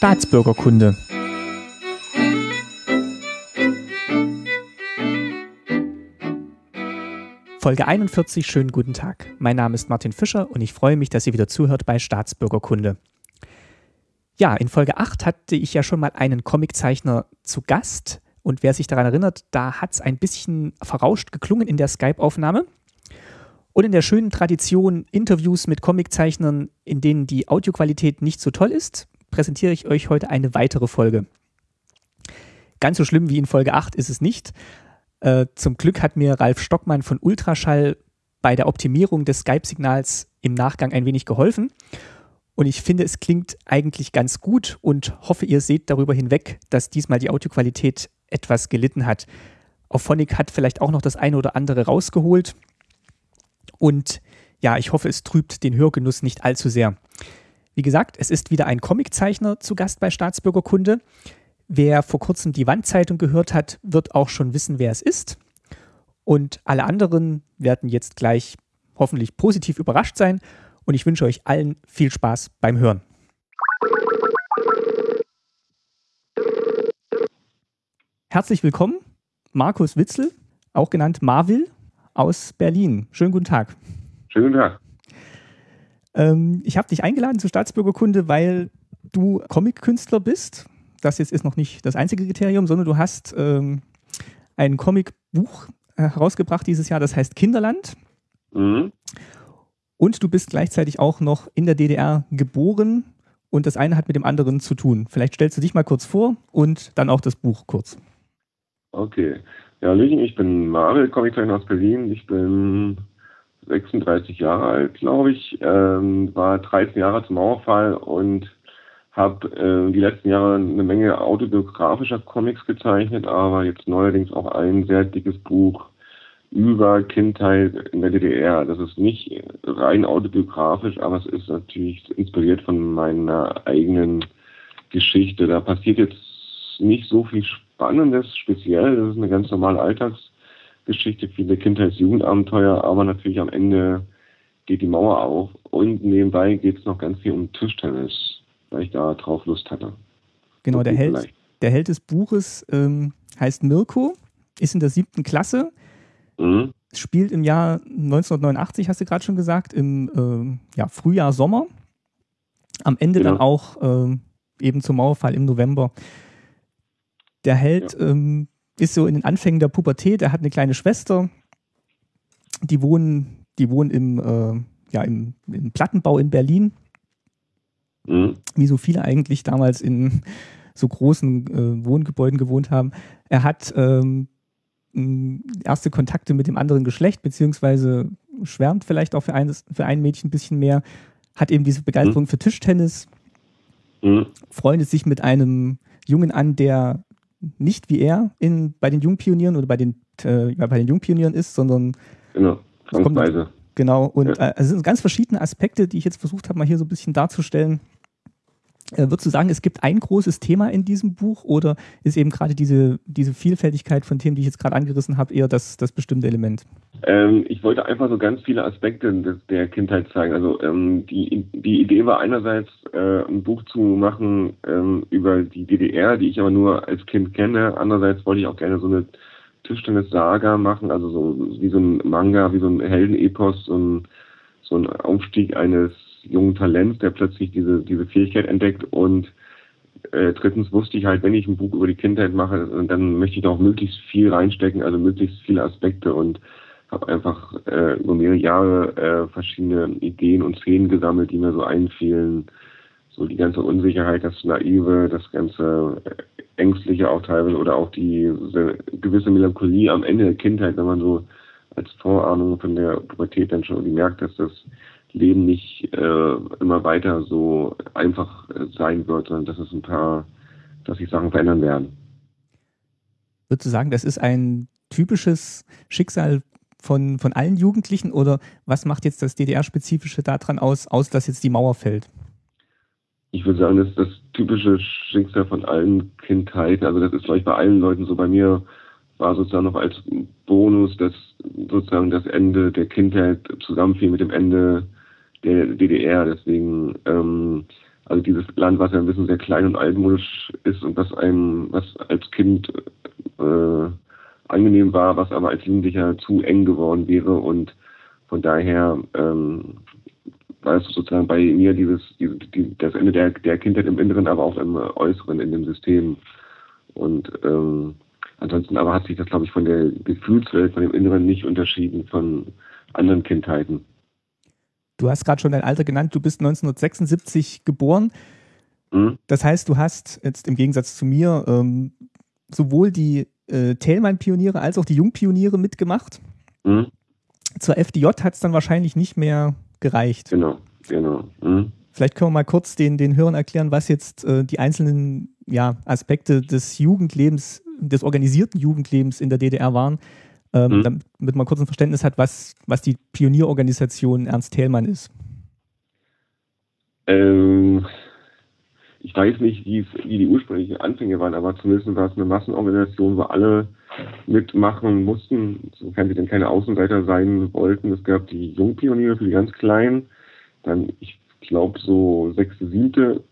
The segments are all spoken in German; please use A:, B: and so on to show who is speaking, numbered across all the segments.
A: Staatsbürgerkunde. Folge 41, schönen guten Tag. Mein Name ist Martin Fischer und ich freue mich, dass ihr wieder zuhört bei Staatsbürgerkunde. Ja, in Folge 8 hatte ich ja schon mal einen Comiczeichner zu Gast und wer sich daran erinnert, da hat es ein bisschen verrauscht geklungen in der Skype-Aufnahme. Und in der schönen Tradition Interviews mit Comiczeichnern, in denen die Audioqualität nicht so toll ist, präsentiere ich euch heute eine weitere Folge. Ganz so schlimm wie in Folge 8 ist es nicht. Äh, zum Glück hat mir Ralf Stockmann von Ultraschall bei der Optimierung des Skype-Signals im Nachgang ein wenig geholfen. Und ich finde, es klingt eigentlich ganz gut und hoffe, ihr seht darüber hinweg, dass diesmal die Audioqualität etwas gelitten hat. Auphonic hat vielleicht auch noch das eine oder andere rausgeholt. Und ja, ich hoffe, es trübt den Hörgenuss nicht allzu sehr. Wie gesagt, es ist wieder ein Comiczeichner zu Gast bei Staatsbürgerkunde. Wer vor kurzem die Wandzeitung gehört hat, wird auch schon wissen, wer es ist. Und alle anderen werden jetzt gleich hoffentlich positiv überrascht sein. Und ich wünsche euch allen viel Spaß beim Hören. Herzlich willkommen, Markus Witzel, auch genannt Marvil aus Berlin. Schönen guten Tag.
B: Schönen guten Tag.
A: Ähm, ich habe dich eingeladen zur Staatsbürgerkunde, weil du Comic-Künstler bist. Das jetzt ist noch nicht das einzige Kriterium, sondern du hast ähm, ein Comicbuch äh, herausgebracht dieses Jahr, das heißt Kinderland. Mhm. Und du bist gleichzeitig auch noch in der DDR geboren und das eine hat mit dem anderen zu tun. Vielleicht stellst du dich mal kurz vor und dann auch das Buch kurz.
B: Okay. Ja, Hallöchen, ich bin Marvel, Comiczeichner aus Berlin. Ich bin 36 Jahre alt, glaube ich. Ähm, war 13 Jahre zum Mauerfall und habe äh, die letzten Jahre eine Menge autobiografischer Comics gezeichnet, aber jetzt neuerdings auch ein sehr dickes Buch über Kindheit in der DDR. Das ist nicht rein autobiografisch, aber es ist natürlich inspiriert von meiner eigenen Geschichte. Da passiert jetzt nicht so viel Spannendes speziell. Das ist eine ganz normale Alltagsgeschichte, viele Kindheits-Jugendabenteuer, aber natürlich am Ende geht die Mauer auf und nebenbei geht es noch ganz viel um Tischtennis, weil ich da drauf Lust hatte.
A: Genau, der Held, der Held des Buches ähm, heißt Mirko, ist in der siebten Klasse, mhm. spielt im Jahr 1989, hast du gerade schon gesagt, im äh, ja, Frühjahr, Sommer. Am Ende genau. dann auch äh, eben zum Mauerfall im November. Der Held ja. ähm, ist so in den Anfängen der Pubertät, er hat eine kleine Schwester, die wohnen, die wohnen im, äh, ja, im, im, Plattenbau in Berlin. Mhm. Wie so viele eigentlich damals in so großen äh, Wohngebäuden gewohnt haben. Er hat ähm, erste Kontakte mit dem anderen Geschlecht, beziehungsweise schwärmt vielleicht auch für, eines, für ein Mädchen ein bisschen mehr, hat eben diese Begeisterung mhm. für Tischtennis, mhm. freundet sich mit einem Jungen an, der nicht wie er in, bei den Jungpionieren oder bei den, äh, bei den Jungpionieren ist, sondern
B: genau, Zwangsweise.
A: Genau, und ja. äh, es sind ganz verschiedene Aspekte, die ich jetzt versucht habe, mal hier so ein bisschen darzustellen. Äh, würdest du sagen, es gibt ein großes Thema in diesem Buch oder ist eben gerade diese, diese Vielfältigkeit von Themen, die ich jetzt gerade angerissen habe, eher das, das bestimmte Element?
B: Ähm, ich wollte einfach so ganz viele Aspekte der Kindheit zeigen. Also ähm, die, die Idee war einerseits, äh, ein Buch zu machen ähm, über die DDR, die ich aber nur als Kind kenne. Andererseits wollte ich auch gerne so eine Tischtennis-Saga machen, also so wie so ein Manga, wie so ein Heldenepos, so ein, so ein Aufstieg eines jungen Talents, der plötzlich diese, diese Fähigkeit entdeckt und äh, drittens wusste ich halt, wenn ich ein Buch über die Kindheit mache, dann möchte ich da auch möglichst viel reinstecken, also möglichst viele Aspekte und habe einfach äh, über mehrere Jahre äh, verschiedene Ideen und Szenen gesammelt, die mir so einfielen. So die ganze Unsicherheit, das Naive, das ganze äh, Ängstliche auch teilweise oder auch die gewisse Melancholie am Ende der Kindheit, wenn man so als Vorahnung von der Pubertät dann schon merkt, dass das Leben nicht äh, immer weiter so einfach äh, sein wird, sondern dass es ein paar, dass sich Sachen verändern werden.
A: Würdest du sagen, das ist ein typisches Schicksal von, von allen Jugendlichen oder was macht jetzt das DDR-Spezifische daran aus, aus, dass jetzt die Mauer fällt?
B: Ich würde sagen, das ist das typische Schicksal von allen Kindheiten. Also das ist vielleicht bei allen Leuten so. Bei mir war sozusagen noch als Bonus, dass sozusagen das Ende der Kindheit zusammenfiel mit dem Ende der DDR. Deswegen, ähm, Also dieses Land, was ja ein bisschen sehr klein und altmodisch ist und was einem, was als Kind äh, angenehm war, was aber als Jugendlicher zu eng geworden wäre und von daher ähm, war es sozusagen bei mir dieses, dieses die, das Ende der, der Kindheit im Inneren, aber auch im Äußeren in dem System. Und ähm, ansonsten aber hat sich das, glaube ich, von der Gefühlswelt, von dem Inneren nicht unterschieden von anderen Kindheiten.
A: Du hast gerade schon dein Alter genannt, du bist 1976 geboren. Mhm. Das heißt, du hast jetzt im Gegensatz zu mir ähm, sowohl die äh, Thälmann-Pioniere als auch die Jungpioniere mitgemacht. Mhm. Zur FDJ hat es dann wahrscheinlich nicht mehr gereicht.
B: Genau, genau. Mhm.
A: Vielleicht können wir mal kurz den, den Hörern erklären, was jetzt äh, die einzelnen ja, Aspekte des Jugendlebens, des organisierten Jugendlebens in der DDR waren, ähm, mhm. damit man kurz ein Verständnis hat, was, was die Pionierorganisation Ernst Thälmann ist.
B: Ähm, ich weiß nicht, wie, wie die ursprünglichen Anfänge waren, aber zumindest war es eine Massenorganisation, wo alle mitmachen mussten, sofern sie denn keine Außenseiter sein wollten. Es gab die Jungpioniere für die ganz Kleinen, dann, ich glaube, so sechste, siebte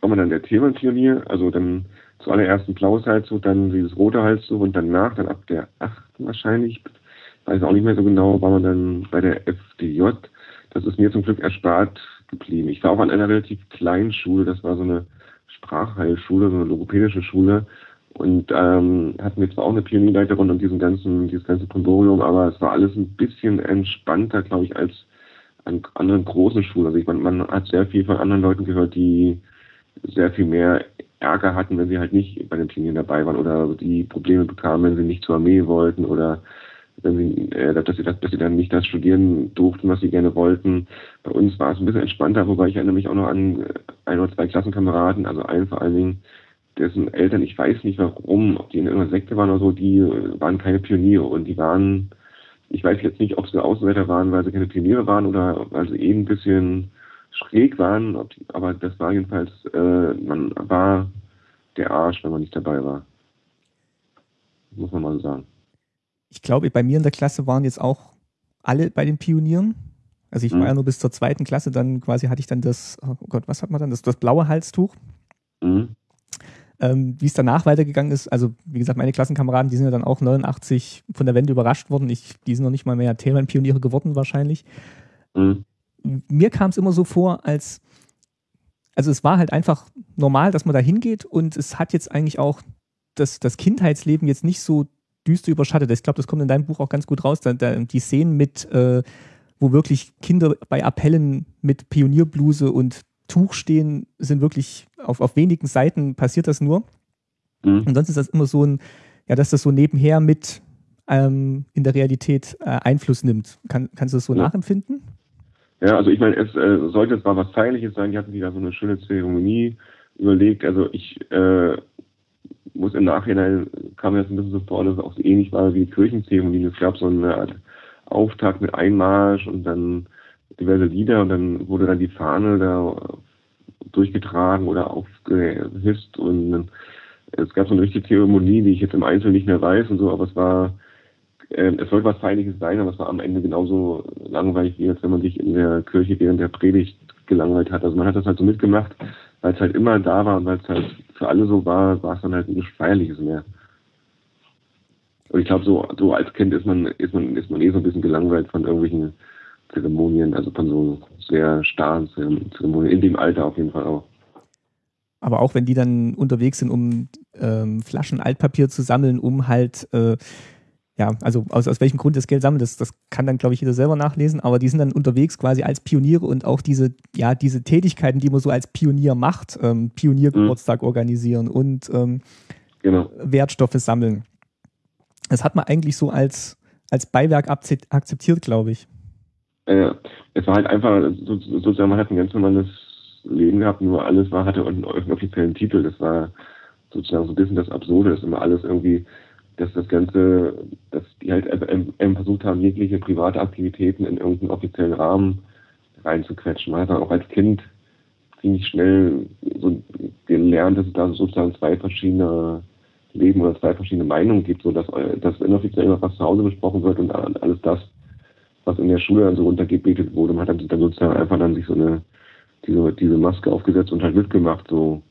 B: war man dann der Themenpionier, also dann zuallererst ein blaues Halstuch, dann dieses rote Halstuch und danach, dann ab der achten wahrscheinlich, weiß auch nicht mehr so genau, war man dann bei der FDJ. Das ist mir zum Glück erspart geblieben. Ich war auch an einer relativ kleinen Schule, das war so eine Sprachheilschule, so eine logopädische Schule. Und ähm, hatten wir zwar auch eine Pionierleiterin und diesen ganzen, dieses ganze Kondorium, aber es war alles ein bisschen entspannter, glaube ich, als an anderen großen Schulen. Also ich meine, man hat sehr viel von anderen Leuten gehört, die sehr viel mehr Ärger hatten, wenn sie halt nicht bei den Pionieren dabei waren oder die Probleme bekamen, wenn sie nicht zur Armee wollten oder wenn sie, äh, dass, sie das, dass sie dann nicht das studieren durften, was sie gerne wollten. Bei uns war es ein bisschen entspannter, wobei ich erinnere mich auch noch an äh, ein oder zwei Klassenkameraden, also einen vor allen Dingen, dessen Eltern, ich weiß nicht warum, ob die in irgendeiner Sekte waren oder so, die äh, waren keine Pioniere und die waren, ich weiß jetzt nicht, ob sie Außenseiter waren, weil sie keine Pioniere waren oder weil sie eben ein bisschen schräg waren, aber das war jedenfalls, äh, man war der Arsch, wenn man nicht dabei war. Muss man mal so sagen
A: ich glaube, bei mir in der Klasse waren jetzt auch alle bei den Pionieren. Also ich mhm. war ja nur bis zur zweiten Klasse, dann quasi hatte ich dann das, oh Gott, was hat man dann? Das, das blaue Halstuch. Mhm. Ähm, wie es danach weitergegangen ist, also wie gesagt, meine Klassenkameraden, die sind ja dann auch 89 von der Wende überrascht worden. Ich, die sind noch nicht mal mehr Themenpioniere geworden wahrscheinlich. Mhm. Mir kam es immer so vor, als, also es war halt einfach normal, dass man da hingeht und es hat jetzt eigentlich auch das, das Kindheitsleben jetzt nicht so düster überschattet. Ich glaube, das kommt in deinem Buch auch ganz gut raus. Da, da, die Szenen mit, äh, wo wirklich Kinder bei Appellen mit Pionierbluse und Tuch stehen, sind wirklich auf, auf wenigen Seiten passiert das nur. Mhm. Und sonst ist das immer so ein, ja, dass das so nebenher mit ähm, in der Realität äh, Einfluss nimmt. Kann, kannst du das so ja. nachempfinden?
B: Ja, also ich meine, es äh, sollte zwar was Feierliches sein, die hatten da so eine schöne Zeremonie überlegt. Also ich äh, muss im Nachhinein kam mir das ein bisschen so vor, dass es auch so ähnlich war wie Kirchenzeremonien. Es gab so eine Art Auftakt mit Einmarsch und dann diverse Lieder und dann wurde dann die Fahne da durchgetragen oder aufgehisst und es gab so eine richtige Zeremonie, die ich jetzt im Einzelnen nicht mehr weiß und so, aber es war, es sollte was Feierliches sein, aber es war am Ende genauso langweilig, wie als wenn man sich in der Kirche während der Predigt gelangweilt hat. Also man hat das halt so mitgemacht, weil es halt immer da war und weil es halt für alle so war, war es dann halt nichts Feierliches mehr. Und ich glaube, so, so als Kind ist man, ist man, ist man eh so ein bisschen gelangweilt von irgendwelchen Zeremonien, also von so sehr starren Zeremonien, in dem Alter auf jeden Fall auch.
A: Aber auch wenn die dann unterwegs sind, um ähm, Flaschen Altpapier zu sammeln, um halt äh, ja, also aus, aus welchem Grund das Geld sammelt, das, das kann dann, glaube ich, jeder selber nachlesen, aber die sind dann unterwegs quasi als Pioniere und auch diese, ja, diese Tätigkeiten, die man so als Pionier macht, ähm, Pioniergeburtstag mhm. organisieren und ähm, genau. Wertstoffe sammeln. Das hat man eigentlich so als, als Beiwerk akzeptiert, glaube ich.
B: Ja, es war halt einfach, sozusagen, man hat ein ganz normales Leben gehabt, nur alles war, hatte einen offiziellen Titel. Das war sozusagen so ein bisschen das Absurde, dass immer alles irgendwie dass das Ganze, dass die halt versucht haben, jegliche private Aktivitäten in irgendeinen offiziellen Rahmen reinzuquetschen. Man hat dann auch als Kind ziemlich schnell so gelernt, dass es da sozusagen zwei verschiedene Leben oder zwei verschiedene Meinungen gibt, so dass, dass inoffiziell immer was zu Hause besprochen wird und alles das, was in der Schule dann so runtergebetet wurde. Man hat dann, dann sozusagen einfach dann sich so eine diese, diese Maske aufgesetzt und halt mitgemacht, so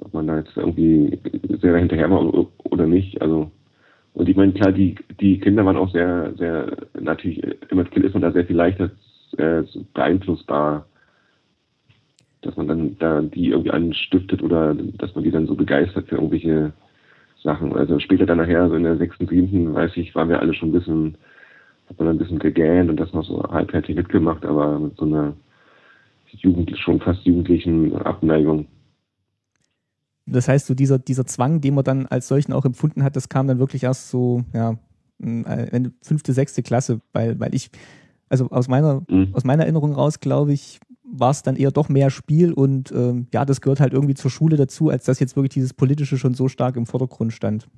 B: ob man da jetzt irgendwie sehr hinterher war oder nicht. Also und ich meine, klar, die, die Kinder waren auch sehr, sehr, natürlich, immer als Kind ist man da sehr viel leichter äh, beeinflussbar, dass man dann da die irgendwie anstiftet oder dass man die dann so begeistert für irgendwelche Sachen. Also später dann nachher, so in der sechsten, siebten, weiß ich, waren wir alle schon ein bisschen, hat man ein bisschen gegähnt und das noch so halbherzig mitgemacht, aber mit so einer Jugend, schon fast jugendlichen Abneigung.
A: Das heißt, so dieser, dieser Zwang, den man dann als solchen auch empfunden hat, das kam dann wirklich erst so, ja, äh, fünfte, sechste Klasse, weil, weil ich, also aus meiner, mhm. aus meiner Erinnerung raus, glaube ich, war es dann eher doch mehr Spiel und ähm, ja, das gehört halt irgendwie zur Schule dazu, als dass jetzt wirklich dieses Politische schon so stark im Vordergrund stand.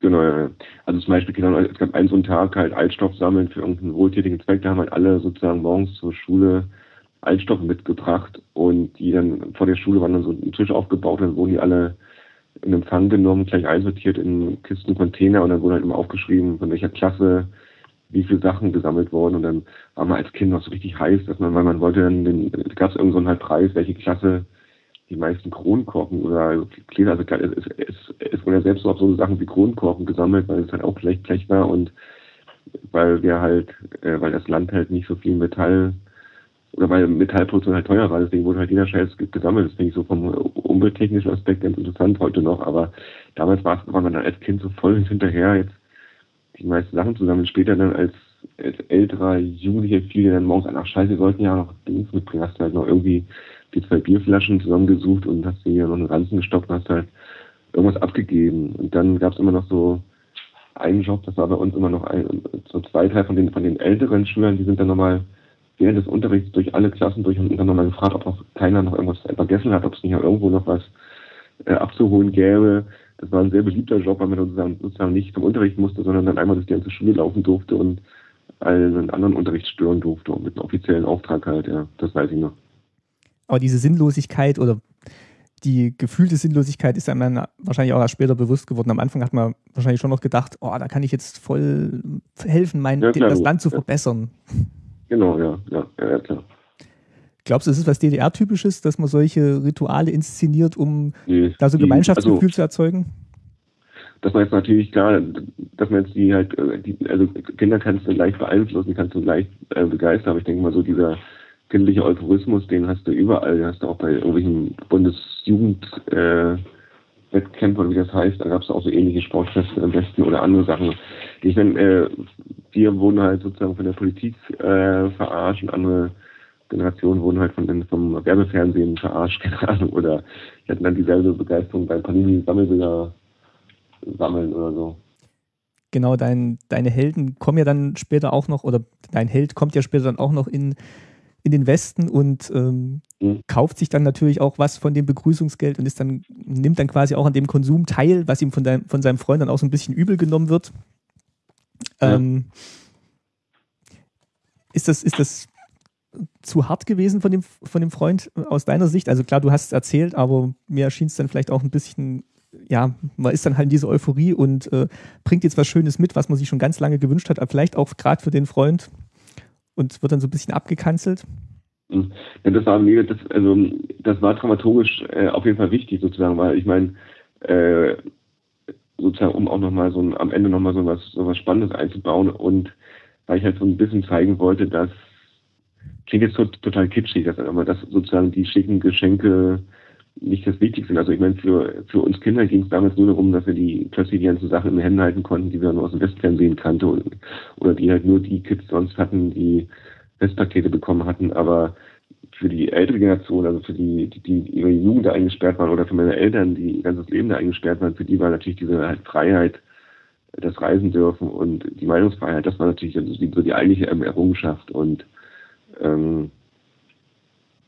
B: Genau, ja. Also zum Beispiel, genau, es gab einen so einen Tag halt Altstoff sammeln für irgendeinen wohltätigen Zweck, da haben halt alle sozusagen morgens zur Schule Altstoffe mitgebracht und die dann vor der Schule waren dann so ein Tisch aufgebaut, dann wurden die alle in Empfang genommen, gleich einsortiert in Kisten, Container und dann wurde halt immer aufgeschrieben, von welcher Klasse wie viele Sachen gesammelt wurden. Und dann war man als Kind noch so richtig heiß, dass man, weil man wollte dann, den, gab es irgendeinen so halt Preis, welche Klasse die meisten Kronkorken oder Gläser, also es, es, es wurden ja selbst auch so Sachen wie Kronkorken gesammelt, weil es halt auch Blech, Blech war und weil wir halt, äh, weil das Land halt nicht so viel Metall oder weil Metallproduktion halt teuer war, deswegen wurde halt jeder Scheiß gesammelt. Das finde ich so vom umwelttechnischen Aspekt ganz interessant heute noch, aber damals war, war man dann als Kind so voll hinterher, jetzt die meisten Sachen zu sammeln. Später dann als, als älterer Jugendlicher fiel dann morgens an, ach scheiße, wir sollten ja noch Dings mitbringen. Hast du halt noch irgendwie die zwei Bierflaschen zusammengesucht und hast dir hier noch einen Ranzen gestoppt und hast halt irgendwas abgegeben. Und dann gab es immer noch so einen Job, das war bei uns immer noch ein, so zwei, drei von den, von den älteren Schülern, die sind dann nochmal während des Unterrichts durch alle Klassen durch und dann nochmal gefragt, ob noch keiner noch irgendwas vergessen hat, ob es nicht irgendwo noch was äh, abzuholen gäbe. Das war ein sehr beliebter Job, weil man sozusagen, sozusagen nicht zum Unterricht musste, sondern dann einmal durch die ganze Schule laufen durfte und allen anderen Unterricht stören durfte und mit einem offiziellen Auftrag halt, ja, das weiß ich noch.
A: Aber diese Sinnlosigkeit oder die gefühlte Sinnlosigkeit ist einem dann wahrscheinlich auch erst später bewusst geworden. Am Anfang hat man wahrscheinlich schon noch gedacht, oh, da kann ich jetzt voll helfen, mein, ja, das Land zu verbessern.
B: Genau, ja, ja, ja, klar.
A: Glaubst du, ist es was DDR-typisches, dass man solche Rituale inszeniert, um nee, da so Gemeinschaftsgefühl also, zu erzeugen?
B: Dass man jetzt natürlich klar, dass man jetzt die halt, äh, die, also Kinder kannst du leicht beeinflussen, kannst du leicht äh, begeistern, aber ich denke mal so dieser kindliche Euphorismus, den hast du überall, den hast du auch bei irgendwelchen Bundesjugend äh, Wettkämpfe wie das heißt, da gab es auch so ähnliche Sportfeste im Westen oder andere Sachen. Ich meine, äh, wir wurden halt sozusagen von der Politik äh, verarscht und andere Generationen wurden halt von vom Werbefernsehen verarscht, keine Ahnung, oder die hatten dann dieselbe Begeisterung beim Panini-Sammelbilder sammeln oder so.
A: Genau, dein, deine Helden kommen ja dann später auch noch, oder dein Held kommt ja später dann auch noch in in den Westen und ähm, mhm. kauft sich dann natürlich auch was von dem Begrüßungsgeld und ist dann, nimmt dann quasi auch an dem Konsum teil, was ihm von, dein, von seinem Freund dann auch so ein bisschen übel genommen wird. Ja. Ähm, ist, das, ist das zu hart gewesen von dem, von dem Freund aus deiner Sicht? Also klar, du hast es erzählt, aber mir erschien es dann vielleicht auch ein bisschen, ja, man ist dann halt in dieser Euphorie und äh, bringt jetzt was Schönes mit, was man sich schon ganz lange gewünscht hat, aber vielleicht auch gerade für den Freund und wird dann so ein bisschen abgekanzelt?
B: Hm. Ja, das war mir, das, also das war dramaturgisch äh, auf jeden Fall wichtig sozusagen, weil ich meine, äh, sozusagen, um auch nochmal so ein, am Ende nochmal so was, so was Spannendes einzubauen und weil ich halt so ein bisschen zeigen wollte, dass klingt jetzt total kitschig, dass aber dass sozusagen die schicken Geschenke nicht das Wichtigste. Also ich meine, für, für uns Kinder ging es damals nur darum, dass wir die plötzlich die ganzen Sachen in den Händen halten konnten, die wir nur aus dem Westfernsehen kannten und, oder die halt nur die Kids sonst hatten, die Westpakete bekommen hatten. Aber für die ältere Generation, also für die, die, die ihre Jugend da eingesperrt waren oder für meine Eltern, die ihr ganzes Leben da eingesperrt waren, für die war natürlich diese halt Freiheit, das Reisen dürfen und die Meinungsfreiheit, das war natürlich so die, so die eigentliche Errungenschaft und ähm,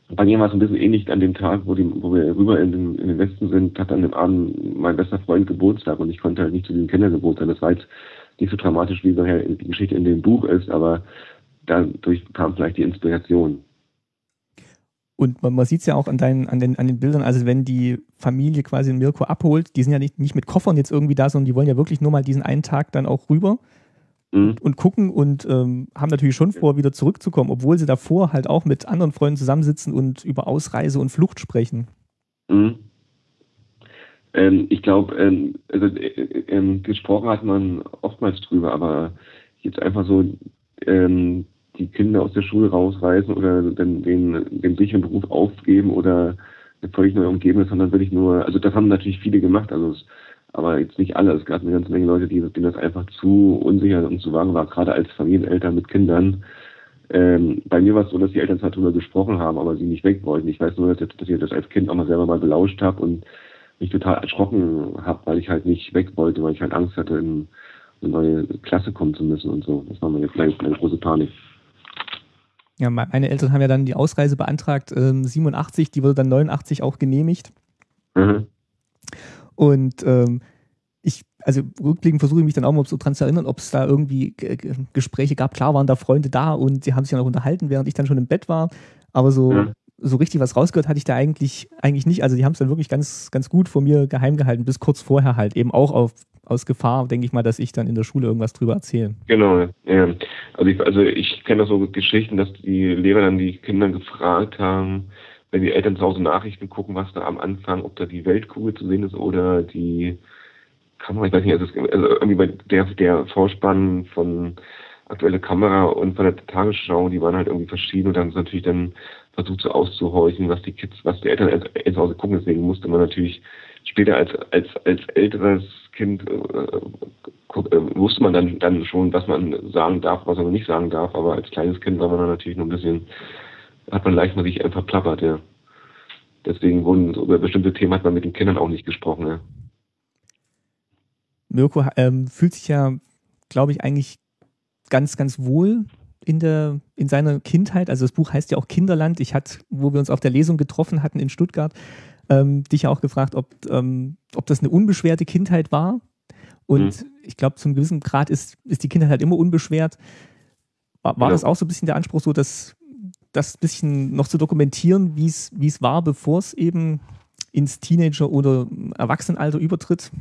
B: bei mir war es ein bisschen ähnlich an dem Tag, wo, die, wo wir rüber in den, in den, Westen sind, hat an dem Abend mein bester Freund Geburtstag und ich konnte halt nicht zu diesem Kindergeburtstag. Das war jetzt nicht so dramatisch, wie die Geschichte in dem Buch ist, aber dadurch kam vielleicht die Inspiration.
A: Und man, man sieht es ja auch an, deinen, an, den, an den Bildern, also wenn die Familie quasi Mirko abholt, die sind ja nicht, nicht mit Koffern jetzt irgendwie da, sondern die wollen ja wirklich nur mal diesen einen Tag dann auch rüber. Mhm. und gucken und ähm, haben natürlich schon vor, wieder zurückzukommen, obwohl sie davor halt auch mit anderen Freunden zusammensitzen und über Ausreise und Flucht sprechen. Mhm.
B: Ähm, ich glaube, ähm, also, äh, äh, gesprochen hat man oftmals drüber, aber jetzt einfach so ähm, die Kinder aus der Schule rausreißen oder den, den, den sicheren Beruf aufgeben oder eine völlig neue Umgebung, sondern wirklich nur, also das haben natürlich viele gemacht, also es, aber jetzt nicht alle. Es gab eine ganze Menge Leute, die, denen das einfach zu unsicher und zu wagen war, gerade als Familieneltern mit Kindern. Ähm, bei mir war es so, dass die Eltern zwar darüber gesprochen haben, aber sie nicht weg wollten. Ich weiß nur, dass, dass ich das als Kind auch mal selber mal belauscht habe und mich total erschrocken habe, weil ich halt nicht weg wollte, weil ich halt Angst hatte, in eine neue Klasse kommen zu müssen und so. Das war meine, kleine, meine große Panik.
A: Ja, meine Eltern haben ja dann die Ausreise beantragt, ähm, 87, die wurde dann 89 auch genehmigt. Mhm. Und ähm, ich, also rückblickend versuche ich mich dann auch mal so dran zu erinnern, ob es da irgendwie Gespräche gab. Klar waren da Freunde da und sie haben sich dann auch unterhalten, während ich dann schon im Bett war. Aber so, ja. so richtig was rausgehört hatte ich da eigentlich, eigentlich nicht. Also die haben es dann wirklich ganz, ganz gut vor mir geheim gehalten, bis kurz vorher halt. Eben auch auf aus Gefahr, denke ich mal, dass ich dann in der Schule irgendwas drüber erzähle.
B: Genau, ja. Also ich, also ich kenne das so Geschichten, dass die Lehrer dann die Kinder gefragt haben, wenn die Eltern zu Hause Nachrichten gucken, was da am Anfang, ob da die Weltkugel zu sehen ist oder die Kamera, ich weiß nicht, also, also irgendwie bei der, der Vorspann von aktuelle Kamera und von der Tagesschau, die waren halt irgendwie verschieden und dann ist natürlich dann versucht so auszuhorchen, was die Kids, was die Eltern zu Hause gucken. Deswegen musste man natürlich später als, als, als älteres Kind äh, äh, wusste man dann, dann schon, was man sagen darf, was man nicht sagen darf, aber als kleines Kind war man dann natürlich noch ein bisschen, hat man leicht mal sich einfach plappert, ja. Deswegen wurden über bestimmte Themen hat man mit den Kindern auch nicht gesprochen, ja.
A: Mirko ähm, fühlt sich ja, glaube ich, eigentlich ganz, ganz wohl in, der, in seiner Kindheit. Also das Buch heißt ja auch Kinderland. Ich hatte, wo wir uns auf der Lesung getroffen hatten in Stuttgart, ähm, dich auch gefragt, ob, ähm, ob das eine unbeschwerte Kindheit war. Und mhm. ich glaube, zum gewissen Grad ist, ist die Kindheit halt immer unbeschwert. War, war ja. das auch so ein bisschen der Anspruch, so dass das ein bisschen noch zu dokumentieren, wie es war, bevor es eben ins Teenager- oder Erwachsenenalter übertritt?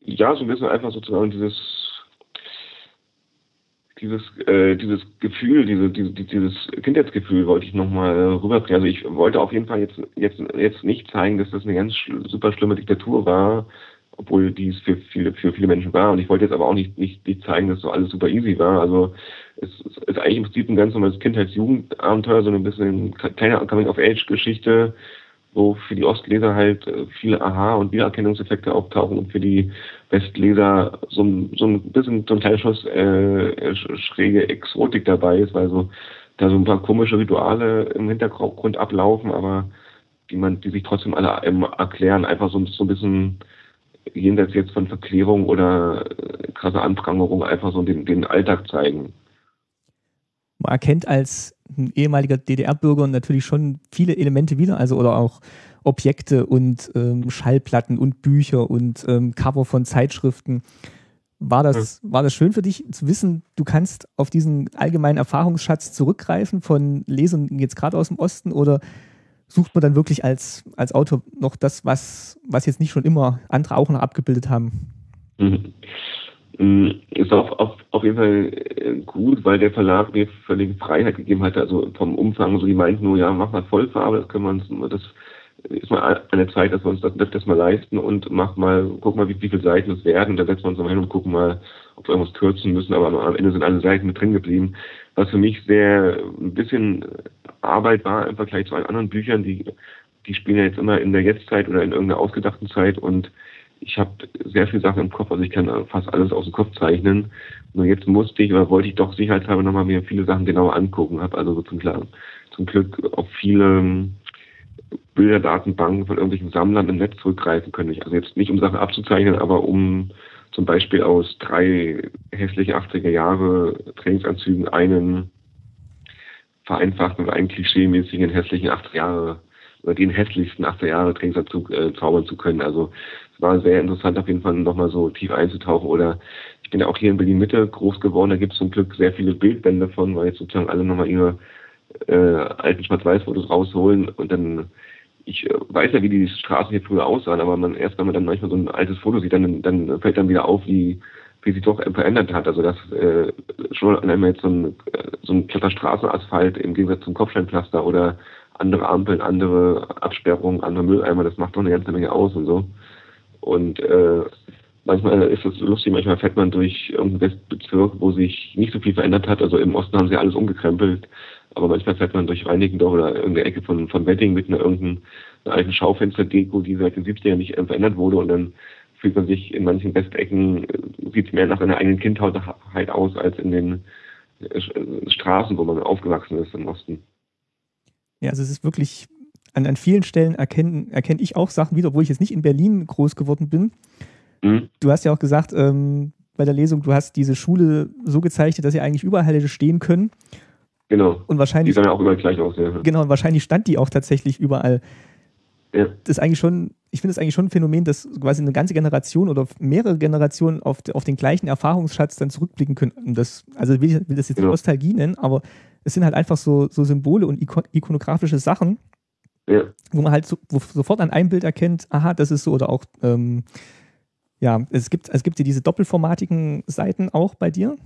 B: Ja, so ein bisschen einfach sozusagen dieses dieses, äh, dieses Gefühl, diese, diese, dieses Kindheitsgefühl wollte ich nochmal rüberbringen. Also ich wollte auf jeden Fall jetzt, jetzt, jetzt nicht zeigen, dass das eine ganz super schlimme Diktatur war, obwohl dies für viele, für viele Menschen war. Und ich wollte jetzt aber auch nicht, nicht, nicht zeigen, dass so alles super easy war. Also es, es ist eigentlich im Prinzip ein ganz normales Kindheits-Jugendabenteuer, so ein bisschen kleine Coming-of-Age-Geschichte, wo für die Ostleser halt äh, viele Aha- und Wiedererkennungseffekte auftauchen und für die Westleser so ein, so ein bisschen so ein kleiner Schuss äh, schräge Exotik dabei ist, weil so da so ein paar komische Rituale im Hintergrund ablaufen, aber die man, die sich trotzdem alle erklären, einfach so, so ein bisschen jenseits jetzt von Verklärung oder äh, krasse Anprangerung einfach so den, den Alltag zeigen.
A: Man erkennt als ehemaliger DDR-Bürger natürlich schon viele Elemente wieder, also oder auch Objekte und ähm, Schallplatten und Bücher und ähm, Cover von Zeitschriften. War das, war das schön für dich zu wissen, du kannst auf diesen allgemeinen Erfahrungsschatz zurückgreifen von Lesern jetzt gerade aus dem Osten oder sucht man dann wirklich als, als Autor noch das, was, was jetzt nicht schon immer andere auch noch abgebildet haben?
B: Mhm. Mm, ist auf, auf, auf jeden Fall äh, gut, weil der Verlag mir völlige Freiheit gegeben hatte, also vom Umfang, so die meinten nur, ja, mach mal Vollfarbe, das können wir uns, das ist mal eine Zeit, dass wir uns das, das mal leisten und mach mal, guck mal, wie, wie viele Seiten es werden, dann setzen wir uns mal hin und gucken mal, ob wir irgendwas kürzen müssen, aber am Ende sind alle Seiten mit drin geblieben, was für mich sehr ein bisschen Arbeit war im Vergleich zu allen anderen Büchern, die, die spielen ja jetzt immer in der Jetztzeit oder in irgendeiner ausgedachten Zeit und ich habe sehr viele Sachen im Kopf, also ich kann fast alles aus dem Kopf zeichnen. Nur jetzt musste ich oder wollte ich doch sicherheitshalber nochmal mir viele Sachen genauer angucken, habe also so zum, zum Glück auf viele Bilderdatenbanken von irgendwelchen Sammlern im Netz zurückgreifen können. Also jetzt nicht um Sachen abzuzeichnen, aber um zum Beispiel aus drei hässliche 80er Jahre Trainingsanzügen einen vereinfachten oder einen klischee-mäßigen hässlichen 80er Jahre oder den hässlichsten 80er Jahre Trainingsanzug äh, zaubern zu können. Also es war sehr interessant, auf jeden Fall nochmal so tief einzutauchen. Oder ich bin ja auch hier in Berlin Mitte groß geworden, da gibt es zum Glück sehr viele Bildbände von, weil jetzt sozusagen alle nochmal ihre äh, alten Schwarz-Weiß-Fotos rausholen und dann ich äh, weiß ja, wie die Straßen hier früher aussahen, aber man erst wenn man dann manchmal so ein altes Foto sieht, dann, dann fällt dann wieder auf, wie wie sich doch verändert hat. Also dass äh, schon einmal jetzt so ein, so ein glatter Straßenasphalt im Gegensatz zum Kopfsteinpflaster oder andere Ampeln, andere Absperrungen, andere Mülleimer, das macht doch eine ganze Menge aus und so. Und äh, manchmal ist es lustig, manchmal fährt man durch irgendeinen Westbezirk, wo sich nicht so viel verändert hat. Also im Osten haben sie alles umgekrempelt, aber manchmal fährt man durch Reinickendorf oder irgendeine Ecke von, von Wedding mit einer irgendeiner alten Schaufensterdeko, die seit den 70ern nicht verändert wurde und dann fühlt man sich in manchen Westecken, äh, sieht mehr nach einer eigenen Kindheit aus als in den äh, Straßen, wo man aufgewachsen ist im Osten.
A: Ja, also es ist wirklich, an, an vielen Stellen erkenne erkenn ich auch Sachen wieder, obwohl ich jetzt nicht in Berlin groß geworden bin. Mhm. Du hast ja auch gesagt, ähm, bei der Lesung, du hast diese Schule so gezeichnet, dass sie eigentlich überall hätte stehen können.
B: Genau.
A: Und wahrscheinlich.
B: Die sahen ja auch überall gleich aus, ja.
A: Genau, und wahrscheinlich stand die auch tatsächlich überall. Ja. Das ist eigentlich schon, ich finde es eigentlich schon ein Phänomen, dass quasi eine ganze Generation oder mehrere Generationen auf, auf den gleichen Erfahrungsschatz dann zurückblicken können. Das, also will ich will das jetzt genau. Nostalgie nennen, aber es sind halt einfach so, so Symbole und ikonografische Sachen, ja. wo man halt so, wo sofort an einem Bild erkennt, aha, das ist so, oder auch, ähm, ja, es gibt, es gibt ja diese doppelformatigen Seiten auch bei dir.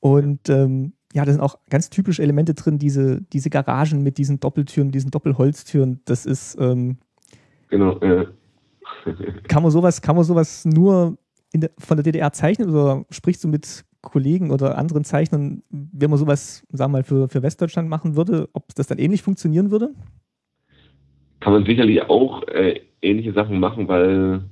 A: Und ähm, ja, da sind auch ganz typische Elemente drin, diese, diese Garagen mit diesen Doppeltüren, diesen Doppelholztüren. Das ist. Ähm,
B: genau, äh.
A: kann man sowas, kann man sowas nur der, von der DDR zeichnen oder sprichst du mit Kollegen oder anderen Zeichnern, wenn man sowas, sagen wir mal, für, für Westdeutschland machen würde, ob das dann ähnlich funktionieren würde?
B: Kann man sicherlich auch äh, ähnliche Sachen machen, weil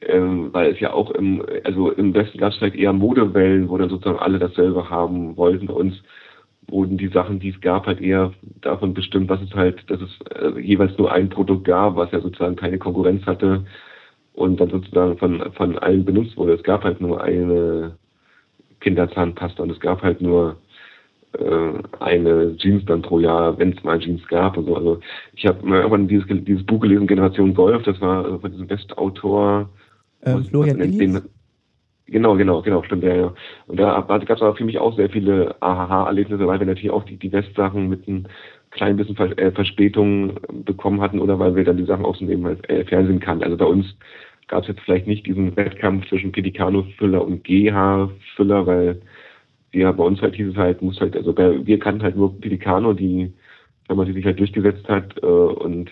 B: ähm, weil es ja auch im, also im Westen gab es vielleicht eher Modewellen, wo dann sozusagen alle dasselbe haben wollten. Bei uns wurden die Sachen, die es gab, halt eher davon bestimmt, was es halt, dass es äh, jeweils nur ein Produkt gab, was ja sozusagen keine Konkurrenz hatte und dann sozusagen von, von allen benutzt wurde. Es gab halt nur eine Kinderzahnpasta und es gab halt nur äh, eine Jeans dann pro Jahr, wenn es mal Jeans gab und so. Also ich habe irgendwann dieses, dieses Buch gelesen, Generation Golf, das war von diesem Westautor
A: ähm, Florian Illies?
B: Genau, genau, genau, stimmt, ja, ja. Und da gab es aber für mich auch sehr viele AHA-Erlebnisse, weil wir natürlich auch die, die Westsachen mit einem kleinen bisschen Vers äh, Verspätung bekommen hatten oder weil wir dann die Sachen aus dem äh, Fernsehen kannten. Also bei uns gab es jetzt vielleicht nicht diesen Wettkampf zwischen Pedicano-Füller und GH-Füller, weil ja, bei uns halt hieß es halt, muss halt, also bei, wir kannten halt nur Pedicano, die, wenn man die sich halt durchgesetzt hat äh, und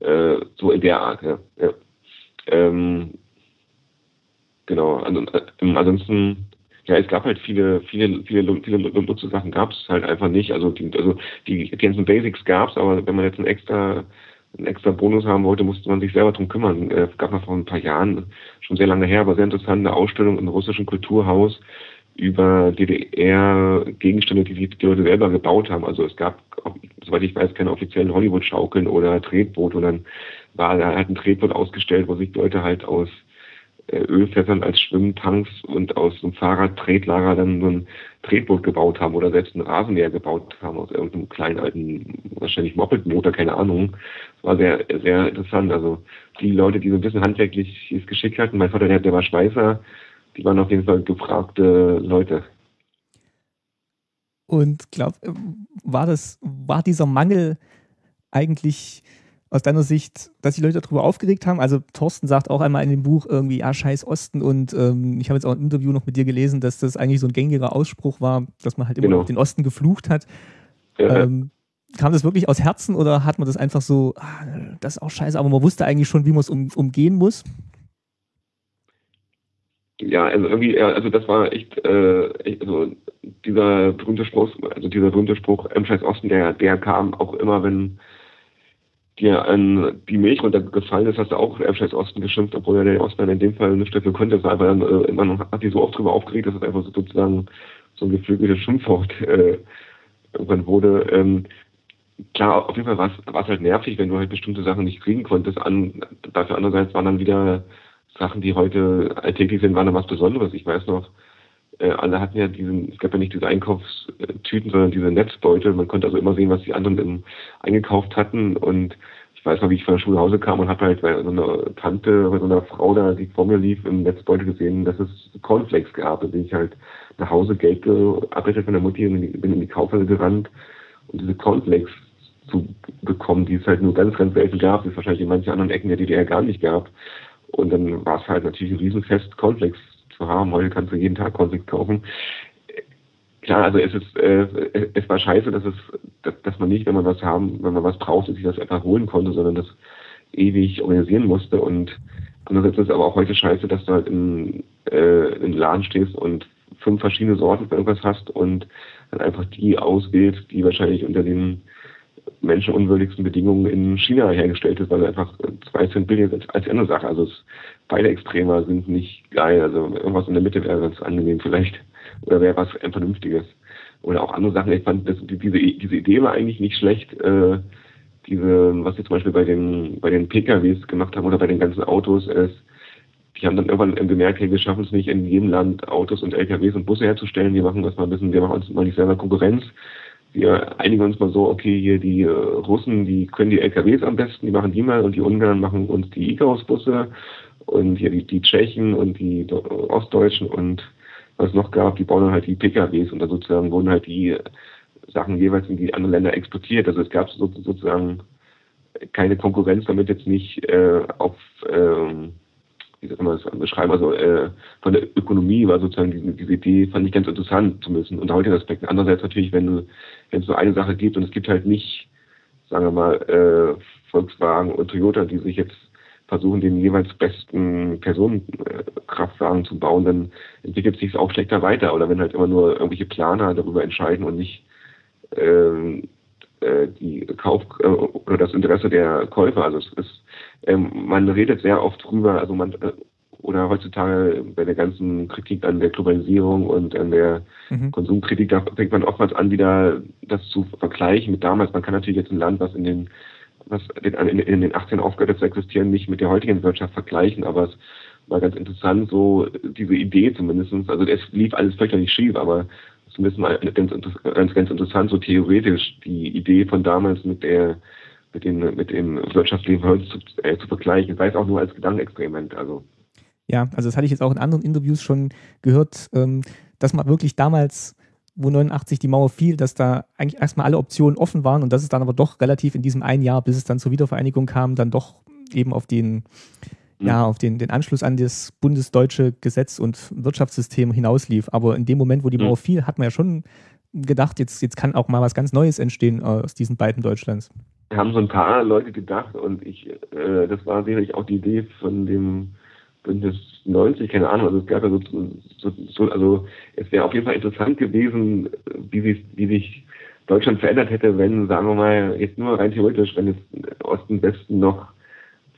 B: äh, so in der Art, ja. ja. Ähm, genau, ähm, ansonsten, ja, es gab halt viele, viele, viele, viele Nutzersachen gab es halt einfach nicht. Also die, also die, ganzen Basics gab es, aber wenn man jetzt einen extra, einen extra Bonus haben wollte, musste man sich selber drum kümmern. Äh, gab noch vor ein paar Jahren, schon sehr lange her, aber sehr interessante Ausstellung im russischen Kulturhaus über DDR-Gegenstände, die die Leute selber gebaut haben. Also es gab, soweit ich weiß, keine offiziellen Hollywood-Schaukeln oder Tretboote, sondern war da halt ein Tretboot ausgestellt, wo sich Leute halt aus äh, Ölfässern als Schwimmtanks und aus einem Fahrradtretlager dann so ein Tretboot gebaut haben oder selbst ein Rasenmäher gebaut haben aus irgendeinem kleinen alten, wahrscheinlich Moped-Motor, keine Ahnung. Das war sehr, sehr interessant. Also die Leute, die so ein bisschen handwerkliches Geschick hatten, mein Vater, der, der war Schweißer, die waren auf jeden Fall gefragte Leute.
A: Und glaub, war das, war dieser Mangel eigentlich aus deiner Sicht, dass die Leute darüber aufgeregt haben? Also Thorsten sagt auch einmal in dem Buch irgendwie, ah, scheiß Osten und ähm, ich habe jetzt auch ein Interview noch mit dir gelesen, dass das eigentlich so ein gängiger Ausspruch war, dass man halt immer genau. den Osten geflucht hat. Ja. Ähm, kam das wirklich aus Herzen oder hat man das einfach so, ah, das ist auch scheiße, aber man wusste eigentlich schon, wie man es um, umgehen muss?
B: ja, also irgendwie, also das war echt, äh, echt, also dieser berühmte Spruch, also dieser berühmte Spruch, Emscheiß Osten, der, der kam auch immer, wenn dir an die Milch runtergefallen ist, hast du auch Emscheiß Osten geschimpft, obwohl ja der Osten in dem Fall nicht dafür konnte, aber dann äh, man hat die so oft drüber aufgeregt, dass es einfach so sozusagen so ein geflügeltes Schimpfwort äh, irgendwann wurde. Ähm, klar, auf jeden Fall war es halt nervig, wenn du halt bestimmte Sachen nicht kriegen konntest. An, dafür andererseits waren dann wieder Sachen, die heute alltäglich sind, waren da was Besonderes. Ich weiß noch, alle hatten ja diesen, es gab ja nicht diese Einkaufstüten, sondern diese Netzbeutel. Man konnte also immer sehen, was die anderen im, eingekauft hatten. Und ich weiß noch, wie ich von der Schule nach Hause kam und habe halt bei so einer Tante, bei so einer Frau da, die vor mir lief, im Netzbeutel gesehen, dass es Cornflakes gab. Da bin ich halt nach Hause Geld gearbeitet von der Mutti und bin in die Kaufhalle gerannt und diese Cornflakes zu bekommen, die es halt nur ganz, ganz selten gab, die es wahrscheinlich in manchen anderen Ecken der DDR gar nicht gab. Und dann war es halt natürlich ein Riesenfest, Cornflakes zu haben. Heute kannst du jeden Tag Cornflakes kaufen. Klar, also es ist, äh, es war scheiße, dass es, dass, man nicht, wenn man was haben, wenn man was braucht, sich das einfach holen konnte, sondern das ewig organisieren musste. Und andererseits ist es aber auch heute scheiße, dass du halt in, äh, den Laden stehst und fünf verschiedene Sorten für irgendwas hast und dann einfach die auswählst, die wahrscheinlich unter den menschenunwürdigsten Bedingungen in China hergestellt ist, weil einfach zwei Cent billiger ist als andere Sache. Also es, beide Extremer sind nicht geil. Also irgendwas in der Mitte wäre ganz angenehm vielleicht. Oder wäre was Vernünftiges. Oder auch andere Sachen. Ich fand das, diese, diese Idee war eigentlich nicht schlecht. Äh, diese, was wir zum Beispiel bei den, bei den PKWs gemacht haben oder bei den ganzen Autos ist, die haben dann irgendwann gemerkt, hey, wir schaffen es nicht in jedem Land Autos und LKWs und Busse herzustellen. Wir machen das mal ein bisschen, wir machen uns mal nicht selber Konkurrenz wir einigen uns mal so, okay, hier die äh, Russen, die können die LKWs am besten, die machen die mal und die Ungarn machen uns die Icarus-Busse und hier die, die Tschechen und die Ostdeutschen und was es noch gab, die bauen halt die PKWs und dann sozusagen wurden halt die Sachen jeweils in die anderen Länder exportiert. Also es gab sozusagen keine Konkurrenz, damit jetzt nicht äh, auf ähm, wie soll man das beschreiben, also äh, von der Ökonomie war sozusagen diese, diese Idee, fand ich ganz interessant zu müssen. Und heute Aspekt. Andererseits natürlich, wenn wenn es nur eine Sache gibt und es gibt halt nicht, sagen wir mal, äh, Volkswagen und Toyota, die sich jetzt versuchen, den jeweils besten Personenkraftwagen zu bauen, dann entwickelt sich es auch schlechter weiter. Oder wenn halt immer nur irgendwelche Planer darüber entscheiden und nicht ähm, äh, die Kauf äh, oder das Interesse der Käufer. Also es ist, ähm, man redet sehr oft drüber, also man äh, oder heutzutage bei der ganzen Kritik an der Globalisierung und an der mhm. Konsumkritik, da fängt man oftmals an, wieder das zu vergleichen mit damals. Man kann natürlich jetzt ein Land, was in den was in, den 18 aufgehört zu existieren, nicht mit der heutigen Wirtschaft vergleichen, aber es war ganz interessant, so diese Idee zumindestens. Also es lief alles völlig schief, aber zumindest mal ganz, ganz, ganz interessant, so theoretisch die Idee von damals mit der mit dem, mit dem Wirtschaftsleben heute zu, äh, zu vergleichen, sei es auch nur als Gedankenexperiment. Also.
A: Ja, also das hatte ich jetzt auch in anderen Interviews schon gehört, ähm, dass man wirklich damals, wo 89 die Mauer fiel, dass da eigentlich erstmal alle Optionen offen waren und dass es dann aber doch relativ in diesem einen Jahr, bis es dann zur Wiedervereinigung kam, dann doch eben auf den ja, auf den, den Anschluss an das bundesdeutsche Gesetz und Wirtschaftssystem hinauslief. Aber in dem Moment, wo die Mauer fiel, hat man ja schon gedacht, jetzt, jetzt kann auch mal was ganz Neues entstehen aus diesen beiden Deutschlands.
B: Haben so ein paar Leute gedacht und ich, äh, das war sicherlich auch die Idee von dem Bündnis 90, keine Ahnung, also es gab ja so, so, so also es wäre auf jeden Fall interessant gewesen, wie sich, wie sich Deutschland verändert hätte, wenn, sagen wir mal, jetzt nur rein theoretisch, wenn es Osten, Westen noch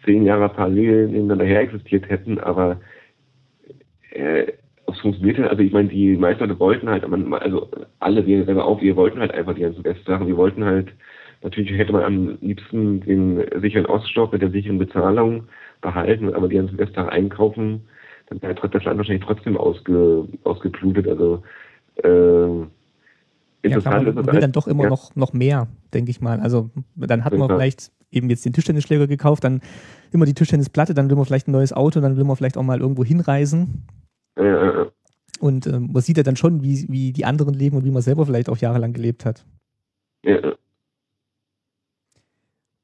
B: zehn Jahre parallel nebeneinander her existiert hätten, aber äh, es funktionierte, also ich meine, die meisten Leute wollten halt, also alle, wir selber auch, wir wollten halt einfach die ganzen Westsachen, wir wollten halt, natürlich hätte man am liebsten den sicheren Oststoff mit der sicheren Bezahlung behalten, aber die ganzen Westsachen einkaufen, dann wäre das Land wahrscheinlich trotzdem ausge, ausgeblutet, also äh,
A: ja, klar, man will dann doch immer ja. noch, noch mehr, denke ich mal. Also dann hat man ja. vielleicht eben jetzt den Tischtennisschläger gekauft, dann immer die Tischtennisplatte, dann will man vielleicht ein neues Auto, dann will man vielleicht auch mal irgendwo hinreisen. Ja. Und äh, man sieht ja dann schon, wie, wie die anderen leben und wie man selber vielleicht auch jahrelang gelebt hat. Ja.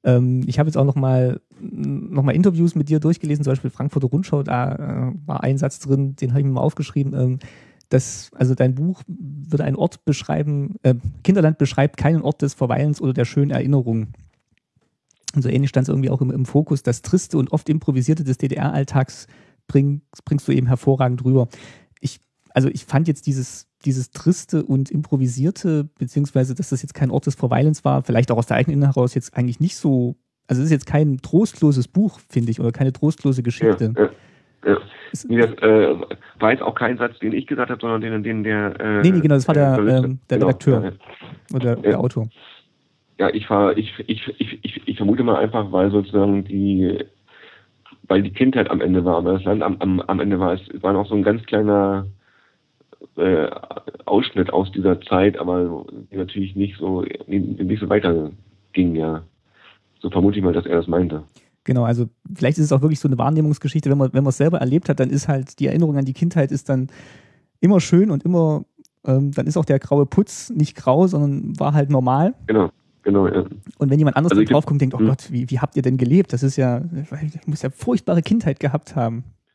A: Ähm, ich habe jetzt auch noch mal, noch mal Interviews mit dir durchgelesen, zum Beispiel Frankfurter Rundschau, da äh, war ein Satz drin, den habe ich mir mal aufgeschrieben. Ähm, dass, also dein Buch würde einen Ort beschreiben, äh, Kinderland beschreibt keinen Ort des Verweilens oder der schönen Erinnerung. Und so ähnlich stand es irgendwie auch im, im, Fokus. Das Triste und oft Improvisierte des DDR-Alltags bring, bringst du eben hervorragend rüber. Ich, also ich fand jetzt dieses, dieses Triste und Improvisierte, beziehungsweise dass das jetzt kein Ort des Verweilens war, vielleicht auch aus der eigenen heraus jetzt eigentlich nicht so, also es ist jetzt kein trostloses Buch, finde ich, oder keine trostlose Geschichte.
B: Ja, ja. Ja. Nee, das äh, war jetzt auch kein Satz, den ich gesagt habe, sondern den, den der.
A: Äh, nee, nee, genau, das war der, äh, der, der genau, Redakteur oder der Autor.
B: Ja, ich, war, ich, ich, ich, ich, ich vermute mal einfach, weil sozusagen die, weil die Kindheit am Ende war, weil das Land am, am, am Ende war. Es war noch so ein ganz kleiner äh, Ausschnitt aus dieser Zeit, aber natürlich nicht so, nicht so weiter ging, ja. So vermute ich mal, dass er das meinte.
A: Genau, also vielleicht ist es auch wirklich so eine Wahrnehmungsgeschichte, wenn man, wenn man es selber erlebt hat, dann ist halt die Erinnerung an die Kindheit ist dann immer schön und immer, ähm, dann ist auch der graue Putz nicht grau, sondern war halt normal. Genau.
B: Genau, ja.
A: Und wenn jemand anderes also drauf kommt, denkt, oh hm. Gott, wie, wie habt ihr denn gelebt? Das ist ja, ich muss ja furchtbare Kindheit gehabt haben.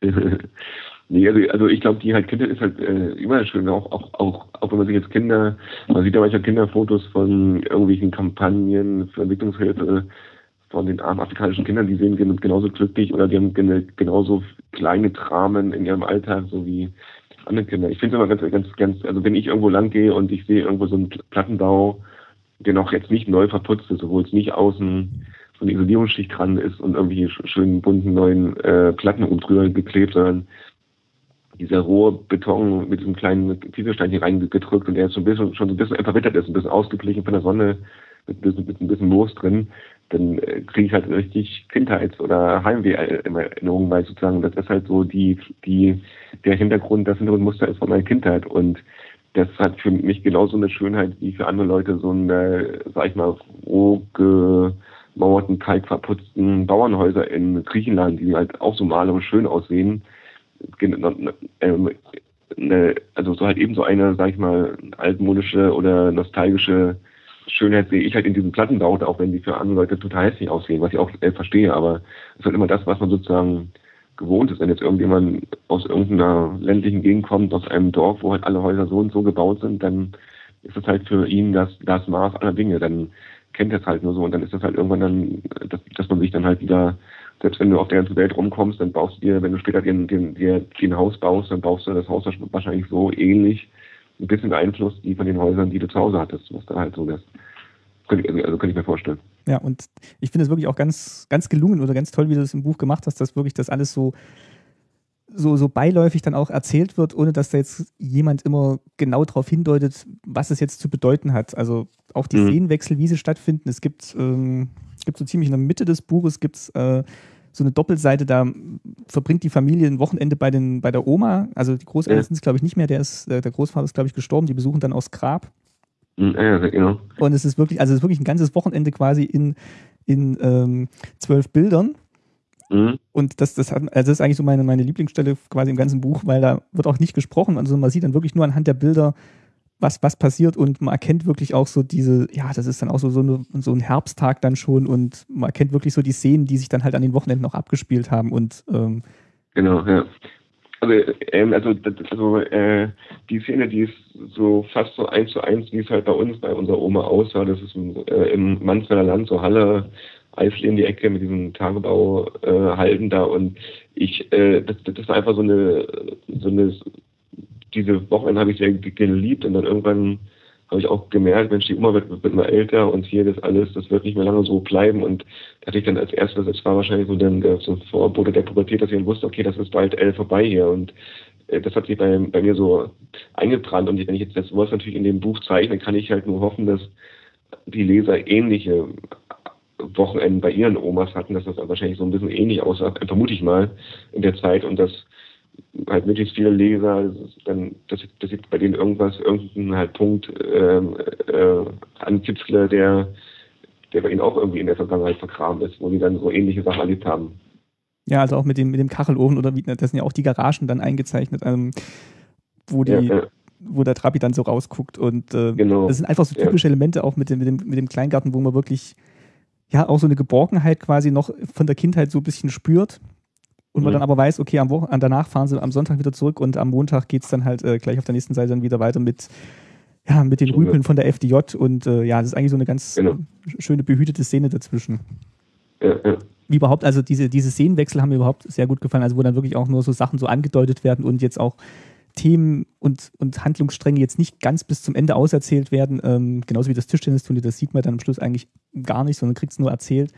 B: nee, also, also ich glaube, die halt Kindheit ist halt äh, immer schön, auch, auch, auch, auch wenn man sich jetzt Kinder, man sieht ja manchmal Kinderfotos von irgendwelchen Kampagnen für Entwicklungshilfe von den armen afrikanischen Kindern, die sehen genauso glücklich oder die haben genauso kleine Dramen in ihrem Alltag, so wie andere Kinder. Ich finde es immer ganz, ganz, ganz, also wenn ich irgendwo lang gehe und ich sehe irgendwo so einen Plattenbau, der noch jetzt nicht neu verputzt ist, obwohl es nicht außen so eine Isolierungsschicht dran ist und irgendwie schönen bunten neuen äh, Platten oben drüber geklebt, sondern dieser rohe Beton mit diesem kleinen Kieselstein hier reingedrückt und der jetzt schon, ein bisschen, schon ein bisschen verwittert ist, ein bisschen ausgeglichen von der Sonne, mit ein bisschen, mit ein bisschen Moos drin, dann äh, kriege ich halt richtig Kindheits- oder Heimweh-Erinnerungen, weil sozusagen das ist halt so die, die, der Hintergrund, das Hintergrundmuster ist von meiner Kindheit und das hat für mich genauso eine Schönheit wie für andere Leute so eine, sag ich mal, roh gemauerten, kalkverputzten Bauernhäuser in Griechenland, die halt auch so malerisch schön aussehen. Ähm, also so halt eben so eine, sag ich mal, altmodische oder nostalgische Schönheit sehe ich halt in diesen Plattenbau, auch wenn die für andere Leute total hässlich aussehen, was ich auch äh, verstehe, aber es ist halt immer das, was man sozusagen gewohnt ist. Wenn jetzt irgendjemand aus irgendeiner ländlichen Gegend kommt, aus einem Dorf, wo halt alle Häuser so und so gebaut sind, dann ist das halt für ihn das, das Maß aller Dinge. Dann kennt er es halt nur so und dann ist das halt irgendwann dann, dass, dass man sich dann halt wieder, selbst wenn du auf der ganzen Welt rumkommst, dann baust du dir, wenn du später dir, dir, dir ein Haus baust, dann baust du das Haus wahrscheinlich so ähnlich, ein bisschen beeinflusst wie von den Häusern, die du zu Hause hattest, was da halt so das könnte ich, also könnte ich mir vorstellen.
A: Ja, und ich finde es wirklich auch ganz, ganz gelungen oder ganz toll, wie du das im Buch gemacht hast, dass wirklich das alles so, so, so beiläufig dann auch erzählt wird, ohne dass da jetzt jemand immer genau darauf hindeutet, was es jetzt zu bedeuten hat. Also auch die mhm. Szenenwechsel, wie sie stattfinden. Es gibt, ähm, gibt so ziemlich in der Mitte des Buches gibt's, äh, so eine Doppelseite, da verbringt die Familie ein Wochenende bei, den, bei der Oma. Also die Großeltern ja. sind es, glaube ich, nicht mehr. Der, ist, äh, der Großvater ist, glaube ich, gestorben. Die besuchen dann aus Grab.
B: Hm, ja, genau.
A: Und es ist wirklich, also es ist wirklich ein ganzes Wochenende quasi in, in ähm, zwölf Bildern. Mhm. Und das, das, hat, also das ist eigentlich so meine, meine Lieblingsstelle quasi im ganzen Buch, weil da wird auch nicht gesprochen. Also man sieht dann wirklich nur anhand der Bilder, was, was passiert und man erkennt wirklich auch so diese, ja, das ist dann auch so, so, eine, so ein Herbsttag dann schon und man erkennt wirklich so die Szenen, die sich dann halt an den Wochenenden auch abgespielt haben und ähm,
B: Genau, ja. Also, ähm, also, also äh, die Szene, die ist so fast so eins zu eins, wie es halt bei uns, bei unserer Oma aussah. Das ist äh, im Mansfelder Land, so Halle, Eisli in die Ecke mit diesem Tagebau äh, halten da und ich, äh, das, das war einfach so eine, so eine, diese Wochenende habe ich sehr geliebt und dann irgendwann habe ich auch gemerkt, Mensch, die Oma wird, wird immer älter und hier das alles, das wird nicht mehr lange so bleiben. Und da hatte ich dann als erstes, das war wahrscheinlich so dann der so Vorbote der Pubertät, dass ich dann wusste, okay, das ist bald elf vorbei hier. Und äh, das hat sich bei, bei mir so eingebrannt. Und wenn ich jetzt das Wort natürlich in dem Buch zeichne, kann ich halt nur hoffen, dass die Leser ähnliche Wochenenden bei ihren Omas hatten, dass das wahrscheinlich so ein bisschen ähnlich aussah, vermute ich mal, in der Zeit. Und dass halt möglichst viele Leser, dann, dass, ich, dass ich bei denen irgendwas, irgendeinen halt Punkt ähm, äh, ankitzle, der, der bei ihnen auch irgendwie in der Vergangenheit vergraben ist, wo sie dann so ähnliche Sachen erlebt haben.
A: Ja, also auch mit dem, mit dem Kachelofen oder wie, das sind ja auch die Garagen dann eingezeichnet, ähm, wo die, ja, ja. wo der Trabi dann so rausguckt. Und äh, genau. das sind einfach so typische ja. Elemente auch mit dem, mit, dem, mit dem Kleingarten, wo man wirklich ja auch so eine Geborgenheit quasi noch von der Kindheit so ein bisschen spürt und man mhm. dann aber weiß, okay, am Wochen danach fahren sie am Sonntag wieder zurück und am Montag geht es dann halt äh, gleich auf der nächsten Seite dann wieder weiter mit, ja, mit den Rüpeln von der FDJ und äh, ja, das ist eigentlich so eine ganz genau. schöne behütete Szene dazwischen. Ja, ja. Wie überhaupt, also diese, diese Szenenwechsel haben mir überhaupt sehr gut gefallen, also wo dann wirklich auch nur so Sachen so angedeutet werden und jetzt auch Themen und, und Handlungsstränge jetzt nicht ganz bis zum Ende auserzählt werden, ähm, genauso wie das Tischtennisturnier, das sieht man dann am Schluss eigentlich gar nicht, sondern kriegt es nur erzählt,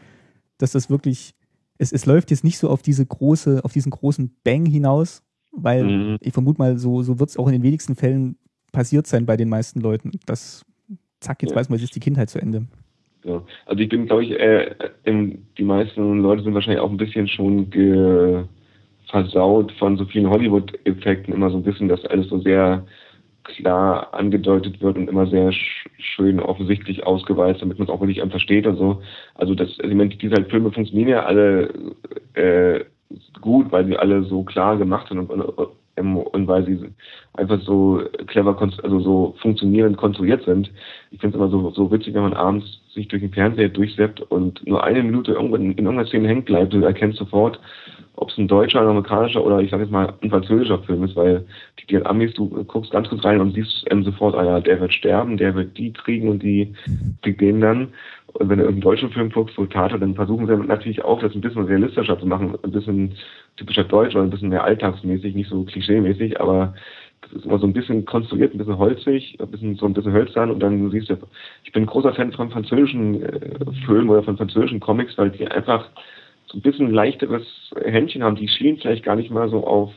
A: dass das wirklich es, es läuft jetzt nicht so auf diese große, auf diesen großen Bang hinaus, weil mhm. ich vermute mal, so, so wird es auch in den wenigsten Fällen passiert sein bei den meisten Leuten. Das, zack, jetzt ja. weiß man, jetzt ist die Kindheit zu Ende.
B: Ja. Also ich bin, glaube ich, äh, die meisten Leute sind wahrscheinlich auch ein bisschen schon versaut von so vielen Hollywood-Effekten, immer so ein bisschen, dass alles so sehr klar angedeutet wird und immer sehr schön offensichtlich ausgeweizt, damit man es auch wirklich versteht und so. Also das, also ich meine, diese halt Filme funktionieren ja alle äh, gut, weil sie alle so klar gemacht sind und, ähm, und weil sie einfach so clever, also so funktionierend konstruiert sind. Ich finde es immer so, so witzig, wenn man abends sich durch den Fernseher durchsetzt und nur eine Minute irgendwo in, in irgendeiner Szene hängt bleibt. Du erkennst sofort, ob es ein deutscher, ein amerikanischer oder ich sag jetzt mal ein französischer Film ist, weil die, die Amis, du guckst ganz kurz rein und siehst ähm, sofort, ah ja, der wird sterben, der wird die kriegen und die kriegt den dann. Und wenn du irgendeinen deutschen Film guckst, so Tato, dann versuchen sie natürlich auch, das ein bisschen realistischer zu machen, ein bisschen typischer Deutsch oder ein bisschen mehr alltagsmäßig, nicht so klischeemäßig, aber das ist immer so ein bisschen konstruiert, ein bisschen holzig, ein bisschen so ein bisschen hölzern und dann siehst du, ich bin ein großer Fan von französischen äh, Filmen oder von französischen Comics, weil die einfach so ein bisschen leichteres Händchen haben. Die schielen vielleicht gar nicht mal so auf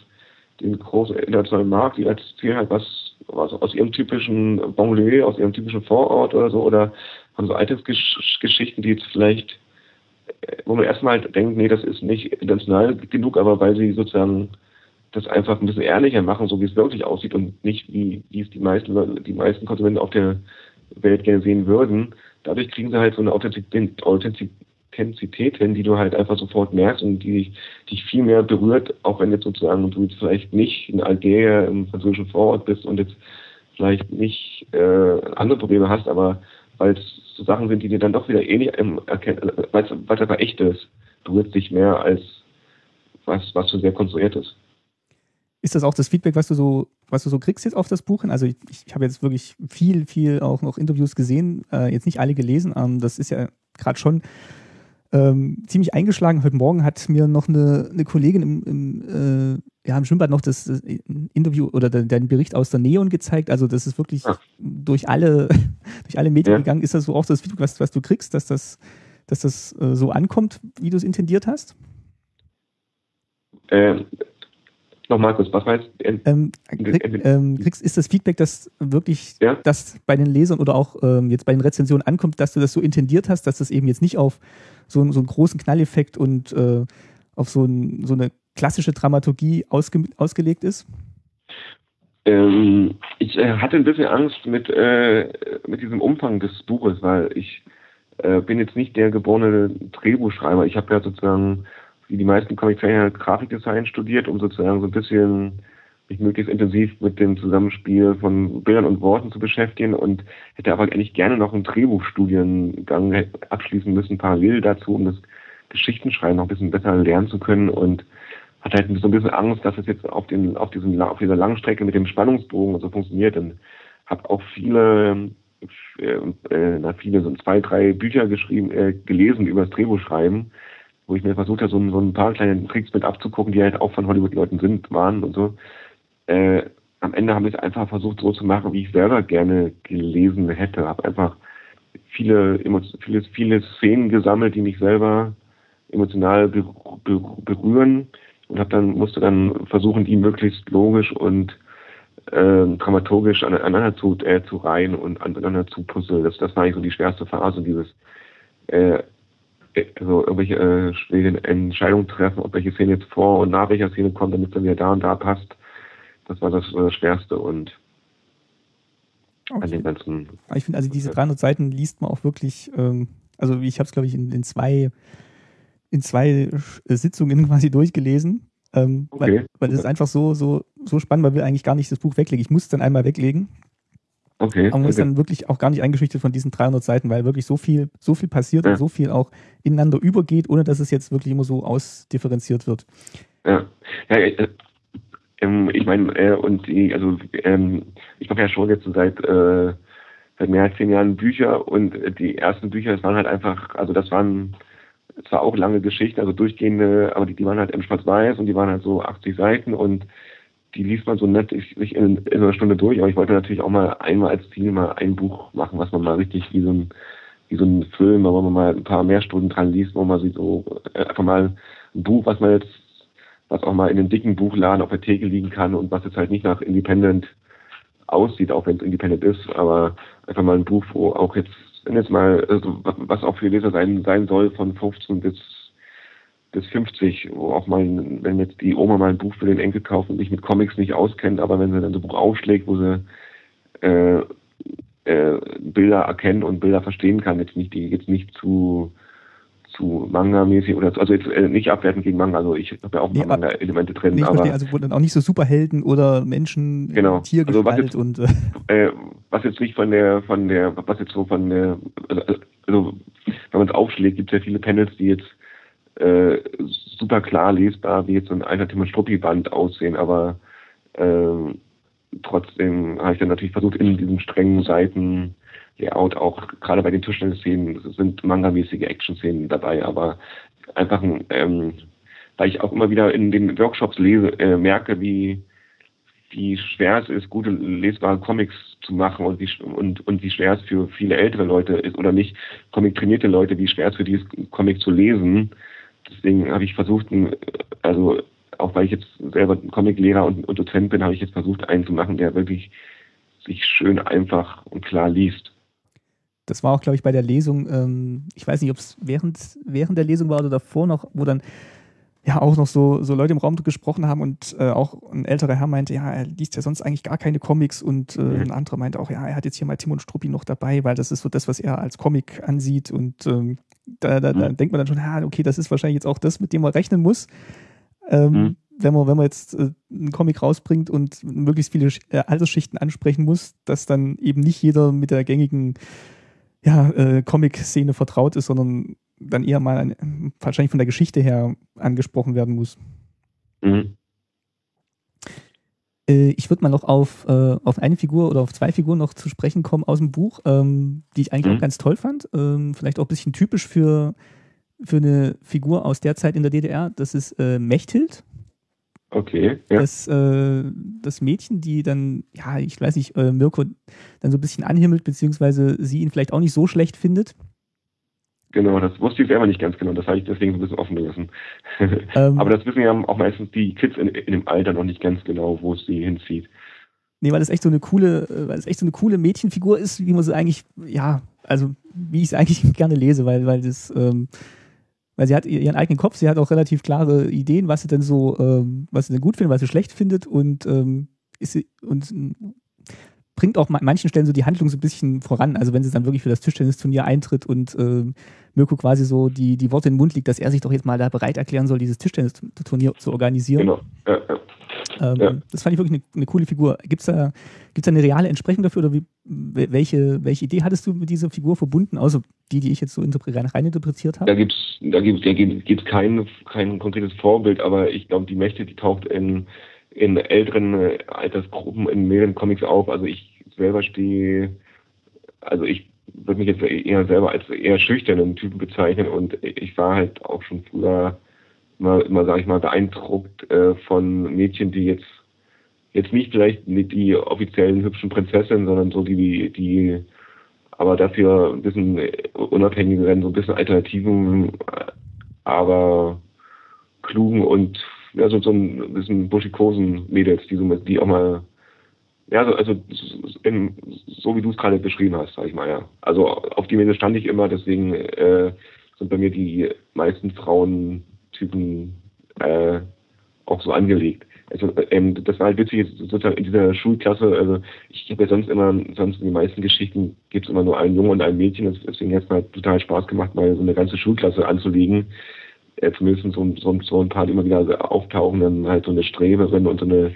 B: den großen internationalen Markt, die erzählen halt was, was aus ihrem typischen Banlieue, aus ihrem typischen Vorort oder so, oder von so Alltagsgeschichten, die jetzt vielleicht, äh, wo man erstmal denkt, nee, das ist nicht international genug, aber weil sie sozusagen das einfach ein bisschen ehrlicher machen, so wie es wirklich aussieht und nicht wie, wie es die meisten, die meisten Konsumenten auf der Welt gerne sehen würden. Dadurch kriegen sie halt so eine Authentizität, hin, die du halt einfach sofort merkst und die dich viel mehr berührt, auch wenn jetzt sozusagen du jetzt vielleicht nicht in Algerien im französischen Vorort bist und jetzt vielleicht nicht äh, andere Probleme hast, aber weil es so Sachen sind, die dir dann doch wieder ähnlich erkennen, weil es einfach echt ist, berührt dich mehr als was, was so sehr konstruiert ist.
A: Ist das auch das Feedback, was du so, was du so kriegst jetzt auf das Buch hin? Also ich, ich habe jetzt wirklich viel, viel auch noch Interviews gesehen, äh, jetzt nicht alle gelesen. Ähm, das ist ja gerade schon ähm, ziemlich eingeschlagen. Heute Morgen hat mir noch eine, eine Kollegin im, im, äh, ja, im Schwimmbad noch das, das Interview oder den, den, Bericht aus der Neon gezeigt. Also das ist wirklich ja. durch alle, durch alle Medien ja. gegangen. Ist das so auch das Feedback, was, was du kriegst, dass das, dass das äh, so ankommt, wie du es intendiert hast?
B: Ähm, Nochmal kurz, was
A: heißt? Ähm, krieg, ähm, kriegst, ist das Feedback, dass wirklich ja? das bei den Lesern oder auch ähm, jetzt bei den Rezensionen ankommt, dass du das so intendiert hast, dass das eben jetzt nicht auf so, so einen großen Knalleffekt und äh, auf so, ein, so, eine klassische Dramaturgie ausge, ausgelegt ist?
B: Ähm, ich äh, hatte ein bisschen Angst mit, äh, mit diesem Umfang des Buches, weil ich äh, bin jetzt nicht der geborene Drehbuchschreiber. Ich habe ja sozusagen, wie die meisten Comiczeichner, Grafikdesign studiert, um sozusagen so ein bisschen mich möglichst intensiv mit dem Zusammenspiel von Bildern und Worten zu beschäftigen und hätte aber eigentlich gerne noch einen Drehbuchstudiengang abschließen müssen, parallel dazu, um das Geschichtenschreiben noch ein bisschen besser lernen zu können und hatte halt so ein bisschen Angst, dass es jetzt auf, den, auf, diesen, auf dieser langen Strecke mit dem Spannungsbogen so funktioniert und habe auch viele, äh, äh, na, viele, so zwei, drei Bücher geschrieben, äh, gelesen über das Drehbuchschreiben, wo ich mir versucht habe, so, so ein paar kleine Tricks mit abzugucken, die halt auch von Hollywood-Leuten sind, waren und so äh, am Ende habe ich es einfach versucht so zu machen, wie ich selber gerne gelesen hätte. Habe einfach viele, viele, viele Szenen gesammelt, die mich selber emotional berühren und habe dann musste dann versuchen, die möglichst logisch und äh, dramaturgisch aneinander zu, äh, zu reihen und aneinander zu puzzeln. Das, das war eigentlich so die schwerste Phase, dieses äh, also irgendwelche äh, Entscheidungen treffen, ob welche Szene jetzt vor und nach welcher Szene kommt, damit es dann wieder da und da passt. Das war das, das Schwerste und
A: okay. an den ganzen. Ich finde, also diese 300 Seiten liest man auch wirklich, ähm, also ich habe es, glaube ich, in, in, zwei, in zwei Sitzungen quasi durchgelesen. Ähm, okay. Weil, weil es ist einfach so, so, so spannend, weil wir eigentlich gar nicht das Buch weglegen. Ich muss es dann einmal weglegen. Okay. Aber man okay. ist dann wirklich auch gar nicht eingeschüchtert von diesen 300 Seiten, weil wirklich so viel, so viel passiert ja. und so viel auch ineinander übergeht, ohne dass es jetzt wirklich immer so ausdifferenziert wird.
B: Ja, ja äh, ähm, ich meine, äh, und die, also ähm, ich mache ja schon jetzt seit, äh, seit mehr als zehn Jahren Bücher und die ersten Bücher, das waren halt einfach, also das waren zwar auch lange Geschichten, also durchgehende, aber die, die waren halt im Schwarz-Weiß und die waren halt so 80 Seiten und die liest man so nett sich in, in einer Stunde durch, aber ich wollte natürlich auch mal einmal als Ziel mal ein Buch machen, was man mal richtig wie so ein wie so ein Film, wo man mal ein paar mehr Stunden dran liest, wo man sieht so äh, einfach mal ein Buch, was man jetzt was auch mal in einem dicken Buchladen auf der Theke liegen kann und was jetzt halt nicht nach Independent aussieht, auch wenn es Independent ist, aber einfach mal ein Buch, wo auch jetzt, wenn jetzt mal, also was auch für Leser sein, sein soll, von 15 bis bis 50, wo auch mal, wenn jetzt die Oma mal ein Buch für den Enkel kauft und sich mit Comics nicht auskennt, aber wenn sie dann so ein Buch aufschlägt, wo sie äh, äh, Bilder erkennt und Bilder verstehen kann, jetzt nicht, die jetzt nicht zu zu Manga-mäßig oder also jetzt äh, nicht abwertend gegen Manga, also ich habe ja auch nee, Manga-Elemente drin.
A: Nee, aber verstehe, also wo dann auch nicht so Superhelden oder Menschen,
B: genau. Also was jetzt,
A: und
B: äh, was jetzt nicht von der von der was jetzt so von der also, also wenn man es aufschlägt, gibt es ja viele Panels, die jetzt äh, super klar lesbar wie jetzt so ein alter Tim Struppi-Band aussehen, aber äh, trotzdem habe ich dann natürlich versucht, in diesem strengen Seiten Layout auch gerade bei den Tischtennis-Szenen sind mangamäßige Action-Szenen dabei, aber einfach, ähm, weil ich auch immer wieder in den Workshops lese, äh, merke, wie, wie schwer es ist, gute lesbare Comics zu machen und wie, und, und wie schwer es für viele ältere Leute ist oder nicht Comic-trainierte Leute, wie schwer es für dieses Comic zu lesen. Deswegen habe ich versucht, also auch weil ich jetzt selber Comic-Lehrer und, und Dozent bin, habe ich jetzt versucht, einen zu machen, der wirklich sich schön einfach und klar liest.
A: Das war auch, glaube ich, bei der Lesung, ähm, ich weiß nicht, ob es während, während der Lesung war oder davor noch, wo dann ja auch noch so, so Leute im Raum gesprochen haben und äh, auch ein älterer Herr meinte, ja, er liest ja sonst eigentlich gar keine Comics und äh, mhm. ein anderer meinte auch, ja, er hat jetzt hier mal Timon Struppi noch dabei, weil das ist so das, was er als Comic ansieht und ähm, da, da, da mhm. denkt man dann schon, ja, okay, das ist wahrscheinlich jetzt auch das, mit dem man rechnen muss. Ähm, mhm. wenn, man, wenn man jetzt äh, einen Comic rausbringt und möglichst viele äh, Altersschichten ansprechen muss, dass dann eben nicht jeder mit der gängigen ja, äh, Comic-Szene vertraut ist, sondern dann eher mal ein, wahrscheinlich von der Geschichte her angesprochen werden muss. Mhm. Äh, ich würde mal noch auf, äh, auf eine Figur oder auf zwei Figuren noch zu sprechen kommen aus dem Buch, ähm, die ich eigentlich mhm. auch ganz toll fand. Ähm, vielleicht auch ein bisschen typisch für, für eine Figur aus der Zeit in der DDR. Das ist äh, Mechthild.
B: Okay.
A: Ja. Das, äh, das Mädchen, die dann, ja, ich weiß nicht, äh, Mirko dann so ein bisschen anhimmelt, beziehungsweise sie ihn vielleicht auch nicht so schlecht findet.
B: Genau, das wusste ich selber nicht ganz genau. Das habe ich deswegen so ein bisschen offen gelassen. Ähm, Aber das wissen ja auch meistens die Kids in, in dem Alter noch nicht ganz genau, wo es sie hinzieht.
A: Nee, weil es echt so eine coole, äh, weil es echt so eine coole Mädchenfigur ist, wie man sie eigentlich, ja, also wie ich es eigentlich gerne lese, weil, weil das, ähm, weil sie hat ihren eigenen Kopf, sie hat auch relativ klare Ideen, was sie denn so, ähm, was sie denn gut findet, was sie schlecht findet und, ähm, ist sie, und bringt auch an manchen Stellen so die Handlung so ein bisschen voran. Also wenn sie dann wirklich für das Tischtennisturnier eintritt und äh, Mirko quasi so die, die Worte in den Mund liegt, dass er sich doch jetzt mal da bereit erklären soll, dieses Tischtennisturnier zu organisieren. Genau. Ja, ja. Ähm, ja. Das fand ich wirklich eine, eine coole Figur. Gibt es da, gibt's da eine reale Entsprechung dafür oder wie, welche, welche Idee hattest du mit dieser Figur verbunden, außer die, die ich jetzt so rein, rein interpretiert habe?
B: Da gibt es da gibt's, da gibt's kein, kein konkretes Vorbild, aber ich glaube, die Mächte, die taucht in, in älteren äh, Altersgruppen in mehreren Comics auf. Also ich selber stehe, also ich würde mich jetzt eher selber als eher schüchternen Typen bezeichnen und ich war halt auch schon früher immer, immer sage ich mal, beeindruckt äh, von Mädchen, die jetzt jetzt nicht vielleicht nicht die offiziellen hübschen Prinzessinnen, sondern so die, die aber dafür ein bisschen unabhängigeren, so ein bisschen alternativen, aber klugen und ja, so, so ein bisschen buschikosen Mädels, die, so, die auch mal, ja, so, also in, so wie du es gerade beschrieben hast, sag ich mal, ja. Also auf die Mädels stand ich immer, deswegen äh, sind bei mir die meisten Frauentypen äh, auch so angelegt. Also ähm, das war halt witzig, sozusagen in dieser Schulklasse, also ich habe ja sonst immer, sonst in den meisten Geschichten gibt es immer nur einen Jungen und ein Mädchen, deswegen hat es mir total Spaß gemacht, mal so eine ganze Schulklasse anzulegen. Äh, zumindest so, so, so ein paar, immer wieder auftauchen, dann halt so eine Streberin und so eine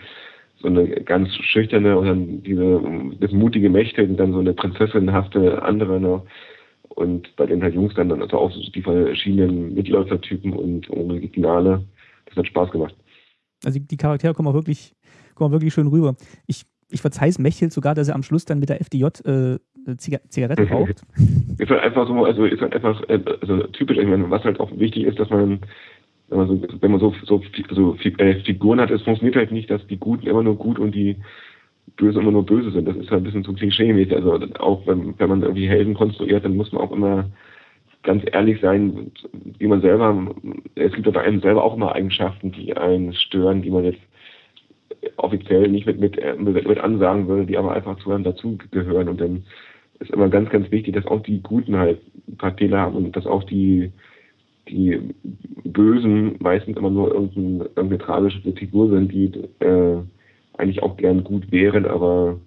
B: so eine ganz schüchterne und dann diese das mutige Mächte und dann so eine prinzessinhafte andere noch. Und bei den halt Jungs dann, also auch so die verschiedenen Mitläufertypen und Originale. Das hat Spaß gemacht.
A: Also die Charaktere kommen auch wirklich, kommen auch wirklich schön rüber. Ich, ich verzeihe es Mechel sogar, dass er am Schluss dann mit der FDJ äh, Zigarette raucht.
B: ist halt einfach so, also ist halt einfach äh, also typisch, ich meine, was halt auch wichtig ist, dass man wenn man so, wenn man so, so, so äh, Figuren hat, es funktioniert halt nicht, dass die Guten immer nur gut und die Böse immer nur böse sind. Das ist halt ein bisschen zu klischee-mäßig. Also auch wenn, wenn man irgendwie Helden konstruiert, dann muss man auch immer ganz ehrlich sein, wie man selber, es gibt bei einem selber auch immer Eigenschaften, die einen stören, die man jetzt offiziell nicht mit, mit, mit, mit ansagen würde, die aber einfach zu einem dazugehören. Und dann ist immer ganz, ganz wichtig, dass auch die Guten halt ein paar Fehler haben und dass auch die, die Bösen meistens immer nur irgendeine, irgendeine tragische Figur sind, die äh, eigentlich auch gern gut wären, aber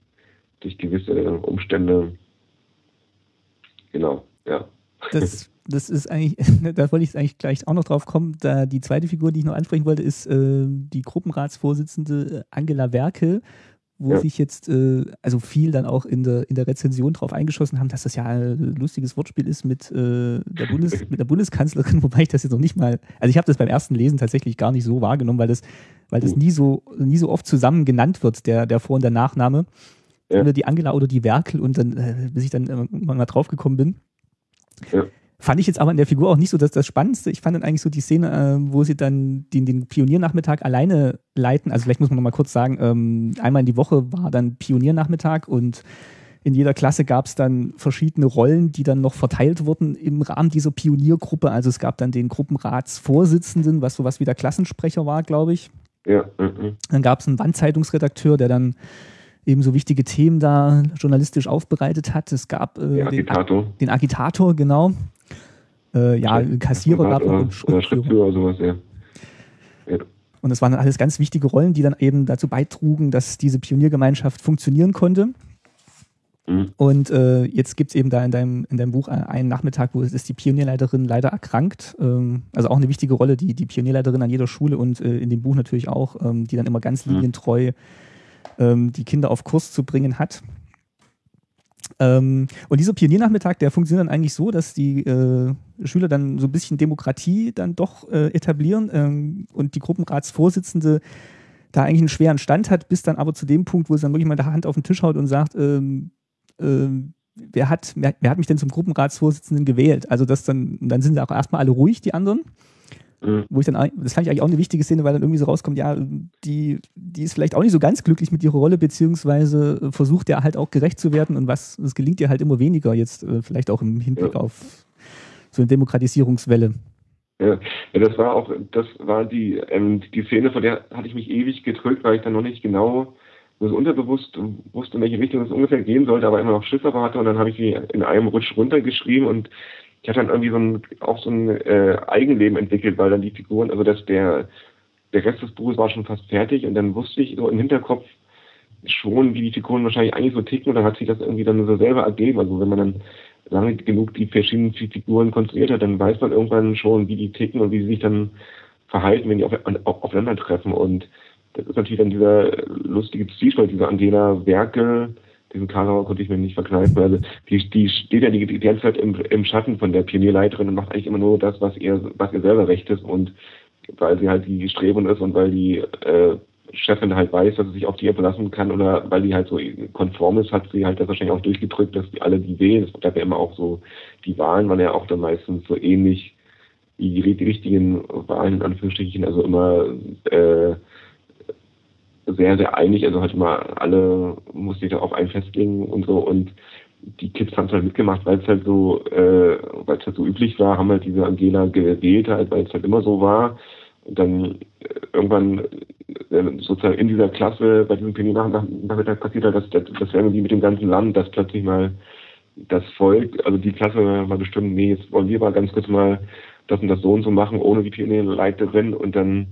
B: durch gewisse Umstände, genau, ja,
A: Das, das ist eigentlich, da wollte ich eigentlich gleich auch noch drauf kommen. Da die zweite Figur, die ich noch ansprechen wollte, ist äh, die Gruppenratsvorsitzende Angela Werkel, wo ja. sich jetzt äh, also viel dann auch in der, in der Rezension drauf eingeschossen haben, dass das ja ein lustiges Wortspiel ist mit, äh, der, Bundes, mit der Bundeskanzlerin, wobei ich das jetzt noch nicht mal, also ich habe das beim ersten Lesen tatsächlich gar nicht so wahrgenommen, weil das, weil das nie so, nie so oft zusammen genannt wird, der, der Vor- und der Nachname. Ja. Oder die Angela oder die Werkel und dann, äh, bis ich dann irgendwann mal draufgekommen bin. Ja. Fand ich jetzt aber in der Figur auch nicht so das, das Spannendste. Ich fand dann eigentlich so die Szene, äh, wo sie dann den, den Pioniernachmittag alleine leiten. Also vielleicht muss man noch mal kurz sagen, ähm, einmal in die Woche war dann Pioniernachmittag und in jeder Klasse gab es dann verschiedene Rollen, die dann noch verteilt wurden im Rahmen dieser Pioniergruppe. Also es gab dann den Gruppenratsvorsitzenden, was sowas wie der Klassensprecher war, glaube ich. Ja. Mhm. Dann gab es einen Wandzeitungsredakteur, der dann eben so wichtige Themen da journalistisch aufbereitet hat. Es gab äh, den, Agitator. den Agitator, genau. Äh, ja, Kassierer gab es. Oder Schriftführer oder sowas, ja. ja. Und das waren alles ganz wichtige Rollen, die dann eben dazu beitrugen, dass diese Pioniergemeinschaft funktionieren konnte. Mhm. Und äh, jetzt gibt es eben da in deinem, in deinem Buch einen Nachmittag, wo ist die Pionierleiterin leider erkrankt. Ähm, also auch eine wichtige Rolle, die die Pionierleiterin an jeder Schule und äh, in dem Buch natürlich auch, ähm, die dann immer ganz mhm. linientreu ähm, die Kinder auf Kurs zu bringen hat. Ähm, und dieser Pioniernachmittag, der funktioniert dann eigentlich so, dass die äh, Schüler dann so ein bisschen Demokratie dann doch äh, etablieren ähm, und die Gruppenratsvorsitzende da eigentlich einen schweren Stand hat, bis dann aber zu dem Punkt, wo sie dann wirklich mal die Hand auf den Tisch haut und sagt, ähm, ähm, wer, hat, wer, wer, hat mich denn zum Gruppenratsvorsitzenden gewählt? Also das dann, dann sind sie auch erstmal alle ruhig, die anderen. Mhm. Wo ich dann, das fand ich eigentlich auch eine wichtige Szene, weil dann irgendwie so rauskommt, ja, die, die ist vielleicht auch nicht so ganz glücklich mit ihrer Rolle, beziehungsweise versucht ja halt auch gerecht zu werden und was, es gelingt ihr halt immer weniger jetzt, äh, vielleicht auch im Hinblick ja. auf so eine Demokratisierungswelle.
B: Ja, das war auch, das war die, ähm, die Szene, von der hatte ich mich ewig gedrückt, weil ich dann noch nicht genau so unterbewusst wusste, in welche Richtung es ungefähr gehen sollte, aber immer noch Schiss hatte und dann habe ich sie in einem Rutsch runtergeschrieben und ich hatte dann irgendwie so ein, auch so ein äh, Eigenleben entwickelt, weil dann die Figuren, also dass der, der Rest des Buches war schon fast fertig und dann wusste ich so im Hinterkopf schon, wie die Figuren wahrscheinlich eigentlich so ticken und dann hat sich das irgendwie dann so selber ergeben. Also wenn man dann lange genug die verschiedenen Figuren konstruiert hat, dann weiß man irgendwann schon, wie die ticken und wie sie sich dann verhalten, wenn die auf, auf, aufeinandertreffen. Und das ist natürlich dann dieser lustige Zwiespalt, dieser Angela Werke, diesen Karauer konnte ich mir nicht verkneifen. Also die, die steht ja die, die ganze Zeit im, im Schatten von der Pionierleiterin und macht eigentlich immer nur das, was ihr, was ihr selber recht ist und weil sie halt die Strebung ist und weil die äh, Chefin halt weiß, dass sie sich auf die verlassen kann oder weil die halt so konform ist, hat sie halt das wahrscheinlich auch durchgedrückt, dass die alle die wählen. Das gab ja immer auch so, die Wahlen waren ja auch dann meistens so ähnlich wie die, die richtigen Wahlen in Anführungsstrichen, also immer äh, sehr, sehr einig. Also halt mal alle mussten sich darauf ein festlegen und so. Und die Kids haben es halt mitgemacht, weil es halt so, äh, weil es halt so üblich war, haben halt diese Angela gewählt halt, weil es halt immer so war. Und dann äh, irgendwann äh, sozusagen in dieser Klasse bei diesem Pioniernachmittag passiert halt, dass das, das wäre wie mit dem ganzen Land, dass plötzlich mal das Volk, also die Klasse mal bestimmt, nee, jetzt wollen wir mal ganz kurz mal das und das so und so machen, ohne die Pionierleiterin und dann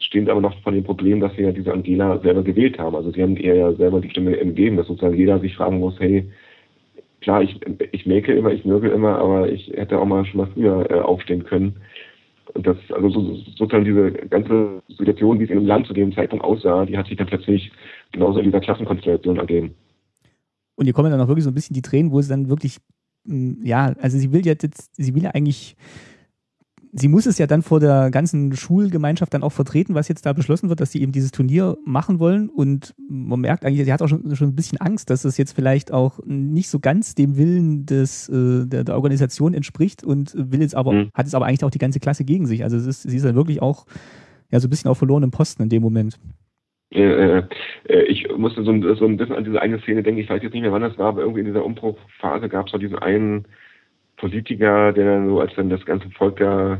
B: stehen aber noch von dem Problem, dass sie ja diese Angela selber gewählt haben. Also sie haben ihr ja selber die Stimme gegeben, dass sozusagen jeder sich fragen muss, hey, klar, ich, ich mäke immer, ich nörgel immer, aber ich hätte auch mal schon mal früher äh, aufstehen können. Und das, also so, sozusagen diese ganze Situation, wie es in dem Land zu dem Zeitpunkt aussah, die hat sich dann plötzlich genauso in dieser Klassenkonstellation ergeben.
A: Und hier kommen dann auch wirklich so ein bisschen die Tränen, wo sie dann wirklich, mm, ja, also sie will jetzt, sie will ja eigentlich sie muss es ja dann vor der ganzen Schulgemeinschaft dann auch vertreten, was jetzt da beschlossen wird, dass sie eben dieses Turnier machen wollen. Und man merkt eigentlich, sie hat auch schon, schon ein bisschen Angst, dass es jetzt vielleicht auch nicht so ganz dem Willen des, äh, der, der, Organisation entspricht und will jetzt aber, mhm. hat es aber eigentlich auch die ganze Klasse gegen sich. Also ist, sie ist dann wirklich auch ja, so ein bisschen auf verlorenem Posten in dem Moment.
B: Äh, äh, ich musste so ein, so ein bisschen an diese eine Szene denken, ich weiß jetzt nicht mehr, wann das war, aber irgendwie in dieser Umbruchphase gab es auch diesen einen Politiker, der dann so, als dann das ganze Volk da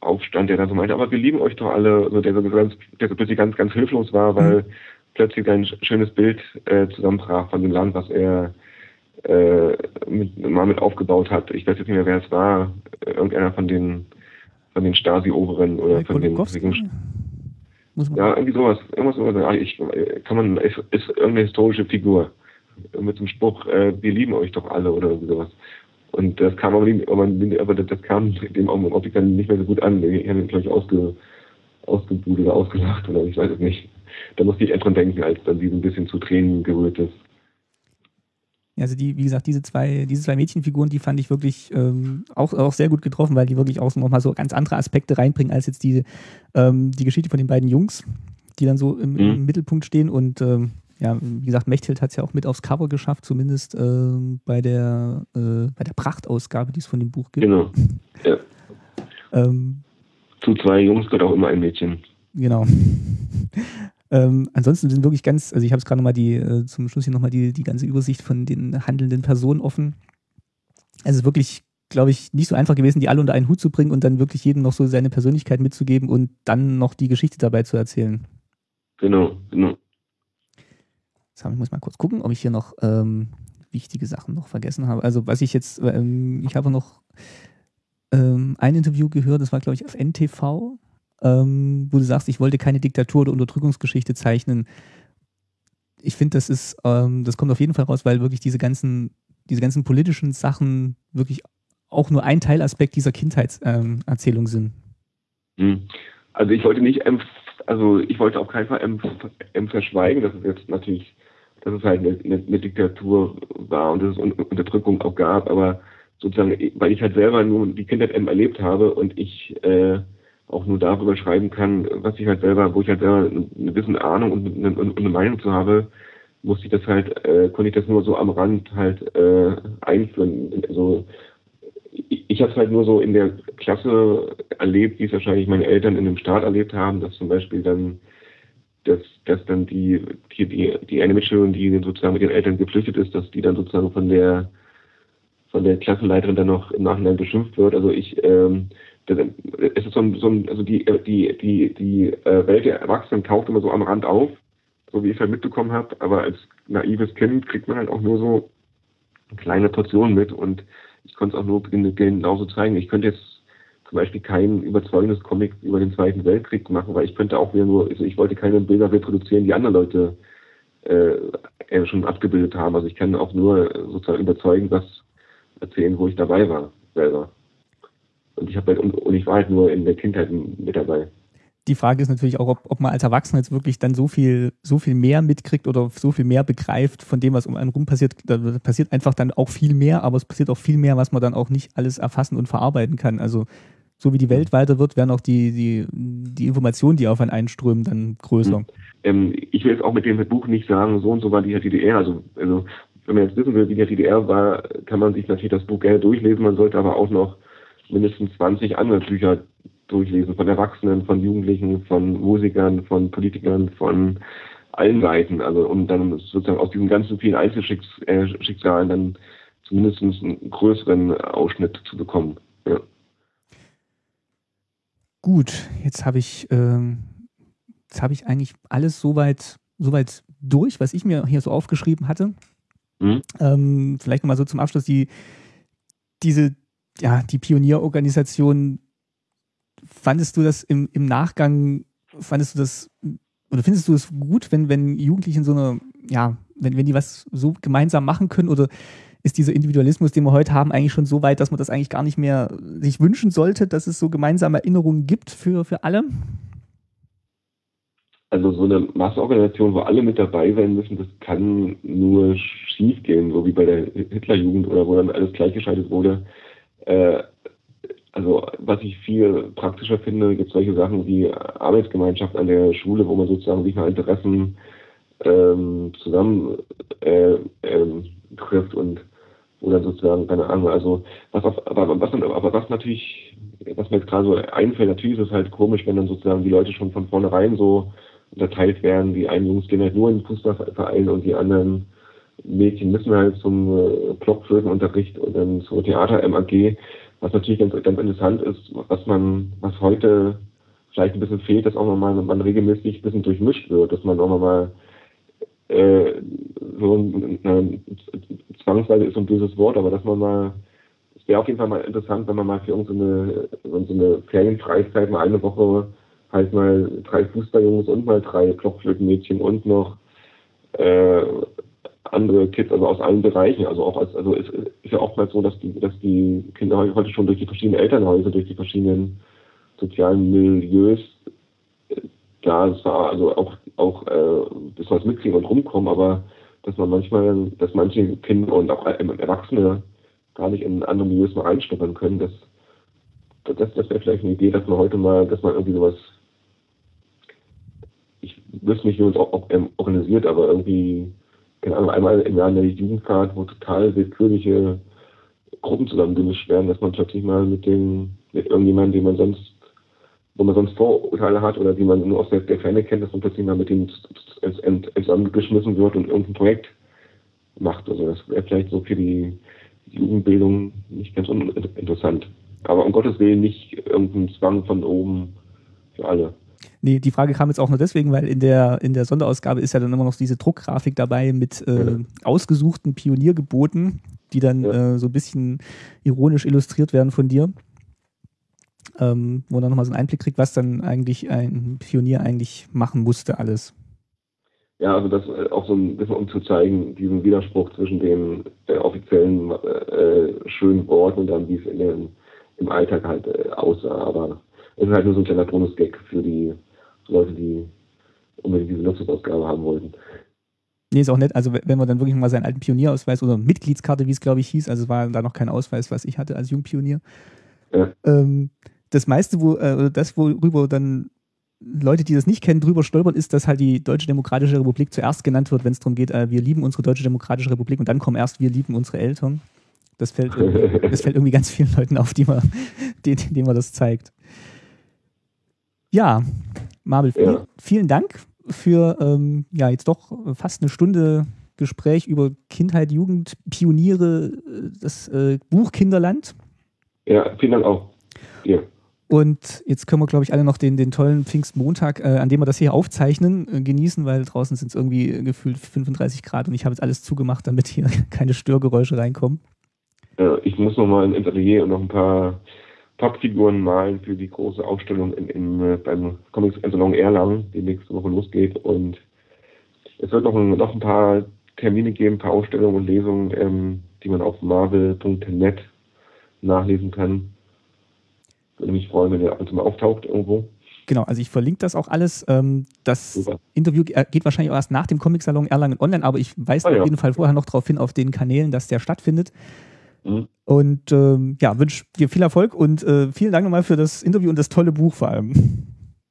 B: aufstand, der dann so meinte, aber wir lieben euch doch alle, also der so ganz, der so plötzlich ganz, ganz hilflos war, weil mhm. plötzlich ein schönes Bild äh, zusammenbrach von dem Land, was er äh, mit, mal mit aufgebaut hat. Ich weiß jetzt nicht mehr, wer es war, irgendeiner von den von den Stasi-Oberen oder von den ja, irgendwie sowas. Irgendwas, sowas. Ich, kann man, ist, ist irgendeine historische Figur mit dem Spruch, äh, wir lieben euch doch alle oder sowas. Und das kam aber, nicht, aber das kam dem Optik dann nicht mehr so gut an. Die haben ihn, glaube ich, ausge, ausgebucht oder ausgelacht oder ich weiß es nicht. Da musste ich erst dran denken, als dann sie ein bisschen zu Tränen gerührt ist.
A: Also die, wie gesagt, diese zwei, diese zwei Mädchenfiguren, die fand ich wirklich ähm, auch, auch sehr gut getroffen, weil die wirklich auch nochmal so ganz andere Aspekte reinbringen als jetzt die, ähm, die Geschichte von den beiden Jungs, die dann so im, mhm. im Mittelpunkt stehen. Und ähm, ja, wie gesagt, Mechthild hat es ja auch mit aufs Cover geschafft, zumindest äh, bei der äh, bei der Prachtausgabe, die es von dem Buch gibt.
B: Genau. Ja. ähm, Zu zwei Jungs gehört auch immer ein Mädchen.
A: Genau. Ähm, ansonsten sind wirklich ganz, also ich habe es gerade nochmal die, äh, zum Schluss hier nochmal die, die ganze Übersicht von den handelnden Personen offen. Also wirklich, glaube ich, nicht so einfach gewesen, die alle unter einen Hut zu bringen und dann wirklich jedem noch so seine Persönlichkeit mitzugeben und dann noch die Geschichte dabei zu erzählen.
B: Genau, genau.
A: Ich muss mal kurz gucken, ob ich hier noch ähm, wichtige Sachen noch vergessen habe. Also was ich jetzt, ähm, ich habe noch ähm, ein Interview gehört, das war glaube ich auf NTV, ähm, wo du sagst, ich wollte keine Diktatur oder Unterdrückungsgeschichte zeichnen. Ich finde, das ist, ähm, das kommt auf jeden Fall raus, weil wirklich diese ganzen, diese ganzen politischen Sachen wirklich auch nur ein Teilaspekt dieser Kindheitserzählung ähm, sind.
B: Hm. Also ich wollte nicht, also ich wollte auf keinen Fall verschweigen, dass es jetzt natürlich, dass es halt eine, eine, Diktatur war und dass es Unterdrückung auch gab, aber sozusagen, weil ich halt selber nur die Kindheit erlebt habe und ich äh, auch nur darüber schreiben kann, was ich halt selber, wo ich halt selber eine gewisse Ahnung und eine, und eine Meinung zu habe, musste ich das halt, äh, konnte ich das nur so am Rand halt äh, einführen. Also ich, ich habe es halt nur so in der Klasse erlebt, wie es wahrscheinlich meine Eltern in dem Staat erlebt haben, dass zum Beispiel dann dass, dass dann die, die, die, eine Mitschülerin, die sozusagen mit den Eltern geflüchtet ist, dass die dann sozusagen von der von der Klassenleiterin dann noch im Nachhinein beschimpft wird. Also ich ähm, es ist so ein, so ein also die, die, die, die äh, Welt der Erwachsenen taucht immer so am Rand auf, so wie ich es halt mitbekommen habe, aber als naives Kind kriegt man halt auch nur so kleine Portionen mit und ich konnte es auch nur genauso zeigen. Ich könnte jetzt zum Beispiel kein überzeugendes Comic über den Zweiten Weltkrieg machen, weil ich könnte auch wieder nur, also ich wollte keine Bilder reproduzieren, die andere Leute äh, schon abgebildet haben. Also ich kann auch nur sozusagen überzeugen, was erzählen, wo ich dabei war, selber. Und ich habe halt, und ich war halt nur in der Kindheit mit dabei.
A: Die Frage ist natürlich auch, ob, ob man als Erwachsener jetzt wirklich dann so viel, so viel mehr mitkriegt oder so viel mehr begreift von dem, was um einen rum passiert. Da passiert einfach dann auch viel mehr, aber es passiert auch viel mehr, was man dann auch nicht alles erfassen und verarbeiten kann. Also so wie die Welt weiter wird, werden auch die, die, die Informationen, die auf einen einströmen, dann größer.
B: Ähm, ich will jetzt auch mit dem Buch nicht sagen, so und so war die DDR. Also, also wenn man jetzt wissen will, wie die DDR war, kann man sich natürlich das Buch gerne durchlesen. Man sollte aber auch noch mindestens 20 andere Bücher durchlesen, von Erwachsenen, von Jugendlichen, von Musikern, von Politikern, von allen Seiten. Also um dann sozusagen aus diesen ganzen vielen Einzelschicksalen dann zumindest einen größeren Ausschnitt zu bekommen. Ja.
A: Gut, jetzt habe ich, ähm, jetzt habe ich eigentlich alles soweit, soweit durch, was ich mir hier so aufgeschrieben hatte. Mhm. Ähm, vielleicht nochmal so zum Abschluss die, diese ja, die Pionierorganisation, fandest du das im, im Nachgang, fandest du das, oder findest du es gut, wenn, wenn Jugendliche in so einer, ja, wenn, wenn die was so gemeinsam machen können oder ist dieser Individualismus, den wir heute haben, eigentlich schon so weit, dass man das eigentlich gar nicht mehr sich wünschen sollte, dass es so gemeinsame Erinnerungen gibt für, für alle?
B: Also so eine Massenorganisation, wo alle mit dabei sein müssen, das kann nur schief gehen, so wie bei der Hitlerjugend oder wo dann alles gleichgeschaltet wurde. Äh, also was ich viel praktischer finde, gibt es solche Sachen wie Arbeitsgemeinschaft an der Schule, wo man sozusagen sich nach Interessen ähm, zusammen äh, ähm, trifft und dann sozusagen, keine Ahnung, also was auf, aber was aber was natürlich, was mir jetzt gerade so einfällt, natürlich ist es halt komisch, wenn dann sozusagen die Leute schon von vornherein so unterteilt werden, die einen Jungs gehen halt nur in den Fußballverein und die anderen Mädchen müssen halt zum äh, Blockflötenunterricht und dann zur Theater-MAG, was natürlich ganz, ganz interessant ist, was man, was heute vielleicht ein bisschen fehlt, dass auch nochmal man regelmäßig ein bisschen durchmischt wird, dass man auch nochmal äh, so ein, eine, zwangsweise ist so ein böses Wort, aber dass man mal, es wäre auf jeden Fall mal interessant, wenn man mal für irgendeine so eine Ferienfreizeit mal eine Woche halt mal drei Fußballjungs und mal drei Blockflötenmädchen und noch äh, andere Kids, also aus allen Bereichen, also auch als, also es ist ja oftmals so, dass die, dass die Kinder heute schon durch die verschiedenen Elternhäuser, durch die verschiedenen sozialen Milieus äh, da es war also auch auch äh, das was mitkriegen und rumkommen, aber dass man manchmal, dass manche Kinder und auch Erwachsene gar nicht in andere Milieus mal reinschnuppern können, das das, das wäre vielleicht eine Idee, dass man heute mal, dass man irgendwie sowas ich wüsste nicht, wie man es auch, auch ähm, organisiert, aber irgendwie, keine Ahnung, einmal im Jahr eine Jugendfahrt, wo total willkürliche Gruppen zusammengemischt werden, dass man plötzlich mal mit dem, mit irgendjemandem, den man sonst, wo man sonst Vorurteile hat oder die man nur aus der, der Ferne kennt, dass man plötzlich mal mit dem zusammengeschmissen wird und irgendein Projekt macht. Also das wäre vielleicht so für die Jugendbildung nicht ganz uninteressant. Aber um Gottes Willen nicht irgendein Zwang von oben für alle.
A: Nee, die Frage kam jetzt auch nur deswegen, weil in der, in der Sonderausgabe ist ja dann immer noch diese Druckgrafik dabei mit äh, ja. ausgesuchten Pioniergeboten, die dann ja. äh, so ein bisschen ironisch illustriert werden von dir. Ähm, wo man dann nochmal so einen Einblick kriegt, was dann eigentlich ein Pionier eigentlich machen musste, alles.
B: Ja, also das äh, auch so ein bisschen um zu zeigen, diesen Widerspruch zwischen den äh, offiziellen äh, schönen Worten und dann, wie es in den, im Alltag halt äh, aussah. Aber es ist halt nur so ein kleiner Bonus-Gag für die Leute, die unbedingt diese Luxusausgabe haben wollten.
A: Nee, ist auch nett. Also, wenn man dann wirklich mal seinen alten Pionierausweis oder Mitgliedskarte, wie es glaube ich hieß, also war da noch kein Ausweis, was ich hatte als Jungpionier. Ja. Ähm, das meiste, wo, äh, das, worüber dann Leute, die das nicht kennen, drüber stolpern, ist, dass halt die Deutsche Demokratische Republik zuerst genannt wird, wenn es darum geht, äh, wir lieben unsere Deutsche Demokratische Republik und dann kommen erst, wir lieben unsere Eltern. Das fällt, das fällt irgendwie ganz vielen Leuten auf, die man, denen, denen man das zeigt. Ja, Marvel, ja. vielen Dank für ähm, ja jetzt doch fast eine Stunde Gespräch über Kindheit, Jugend, Pioniere, das äh, Buch Kinderland.
B: Ja, vielen Dank auch. Ja.
A: Und jetzt können wir, glaube ich, alle noch den, den tollen Pfingstmontag, äh, an dem wir das hier aufzeichnen, äh, genießen, weil draußen sind es irgendwie gefühlt 35 Grad und ich habe jetzt alles zugemacht, damit hier keine Störgeräusche reinkommen.
B: Ja, ich muss noch mal ins Atelier und noch ein paar Pappfiguren malen für die große Ausstellung in, in, äh, beim Comics Salon Erlangen, die nächste Woche losgeht. Und es wird noch ein, noch ein paar Termine geben, ein paar Ausstellungen und Lesungen, ähm, die man auf marvel.net nachlesen kann. Würde mich freuen, wenn ihr ab und zu mal auftaucht irgendwo.
A: Genau, also ich verlinke das auch alles. Ähm, das Super. Interview geht wahrscheinlich auch erst nach dem Comic-Salon Erlangen online, aber ich weise ah, auf ja. jeden Fall vorher noch darauf hin, auf den Kanälen, dass der stattfindet. Mhm. Und ähm, ja, wünsche dir viel Erfolg und äh, vielen Dank nochmal für das Interview und das tolle Buch vor allem.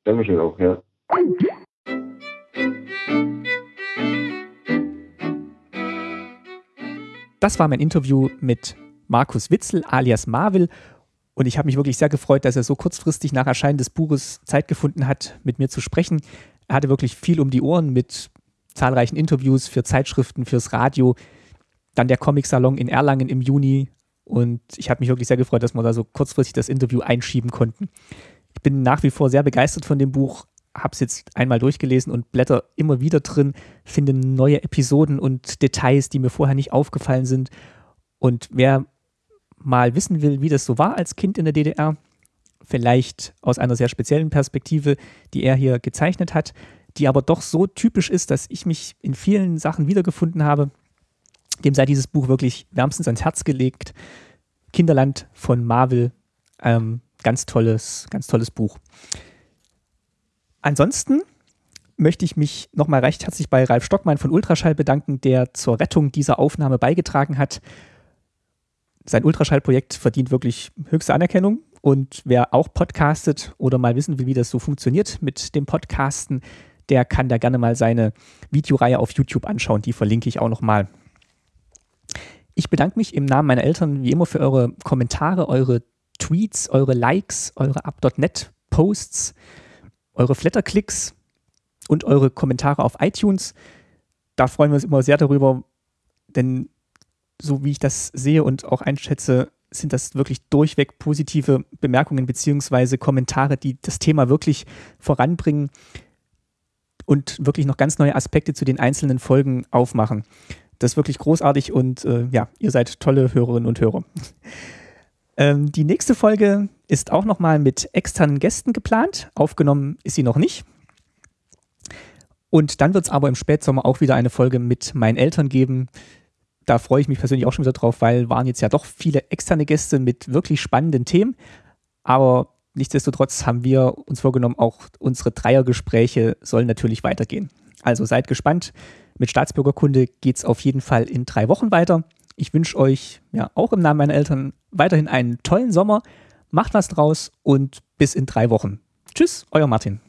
B: Dankeschön auch, ja.
A: Das war mein Interview mit Markus Witzel alias Marvel und ich habe mich wirklich sehr gefreut, dass er so kurzfristig nach Erscheinen des Buches Zeit gefunden hat, mit mir zu sprechen. Er hatte wirklich viel um die Ohren mit zahlreichen Interviews für Zeitschriften, fürs Radio, dann der Comic-Salon in Erlangen im Juni. Und ich habe mich wirklich sehr gefreut, dass wir da so kurzfristig das Interview einschieben konnten. Ich bin nach wie vor sehr begeistert von dem Buch, habe es jetzt einmal durchgelesen und blätter immer wieder drin, finde neue Episoden und Details, die mir vorher nicht aufgefallen sind. Und wer mal wissen will, wie das so war als Kind in der DDR, vielleicht aus einer sehr speziellen Perspektive, die er hier gezeichnet hat, die aber doch so typisch ist, dass ich mich in vielen Sachen wiedergefunden habe, dem sei dieses Buch wirklich wärmstens ans Herz gelegt. Kinderland von Marvel, ähm, ganz tolles, ganz tolles Buch. Ansonsten möchte ich mich nochmal recht herzlich bei Ralf Stockmann von Ultraschall bedanken, der zur Rettung dieser Aufnahme beigetragen hat. Sein Ultraschallprojekt verdient wirklich höchste Anerkennung. Und wer auch podcastet oder mal wissen will, wie das so funktioniert mit dem Podcasten, der kann da gerne mal seine Videoreihe auf YouTube anschauen. Die verlinke ich auch nochmal. Ich bedanke mich im Namen meiner Eltern wie immer für eure Kommentare, eure Tweets, eure Likes, eure Up.net Posts, eure Flatterklicks und eure Kommentare auf iTunes. Da freuen wir uns immer sehr darüber, denn so wie ich das sehe und auch einschätze, sind das wirklich durchweg positive Bemerkungen bzw. Kommentare, die das Thema wirklich voranbringen und wirklich noch ganz neue Aspekte zu den einzelnen Folgen aufmachen. Das ist wirklich großartig und äh, ja, ihr seid tolle Hörerinnen und Hörer. ähm, die nächste Folge ist auch nochmal mit externen Gästen geplant. Aufgenommen ist sie noch nicht. Und dann wird es aber im Spätsommer auch wieder eine Folge mit meinen Eltern geben. Da freue ich mich persönlich auch schon wieder drauf, weil waren jetzt ja doch viele externe Gäste mit wirklich spannenden Themen. Aber nichtsdestotrotz haben wir uns vorgenommen, auch unsere Dreiergespräche sollen natürlich weitergehen. Also seid gespannt. Mit Staatsbürgerkunde geht es auf jeden Fall in drei Wochen weiter. Ich wünsche euch ja auch im Namen meiner Eltern weiterhin einen tollen Sommer. Macht was draus und bis in drei Wochen. Tschüss, euer Martin.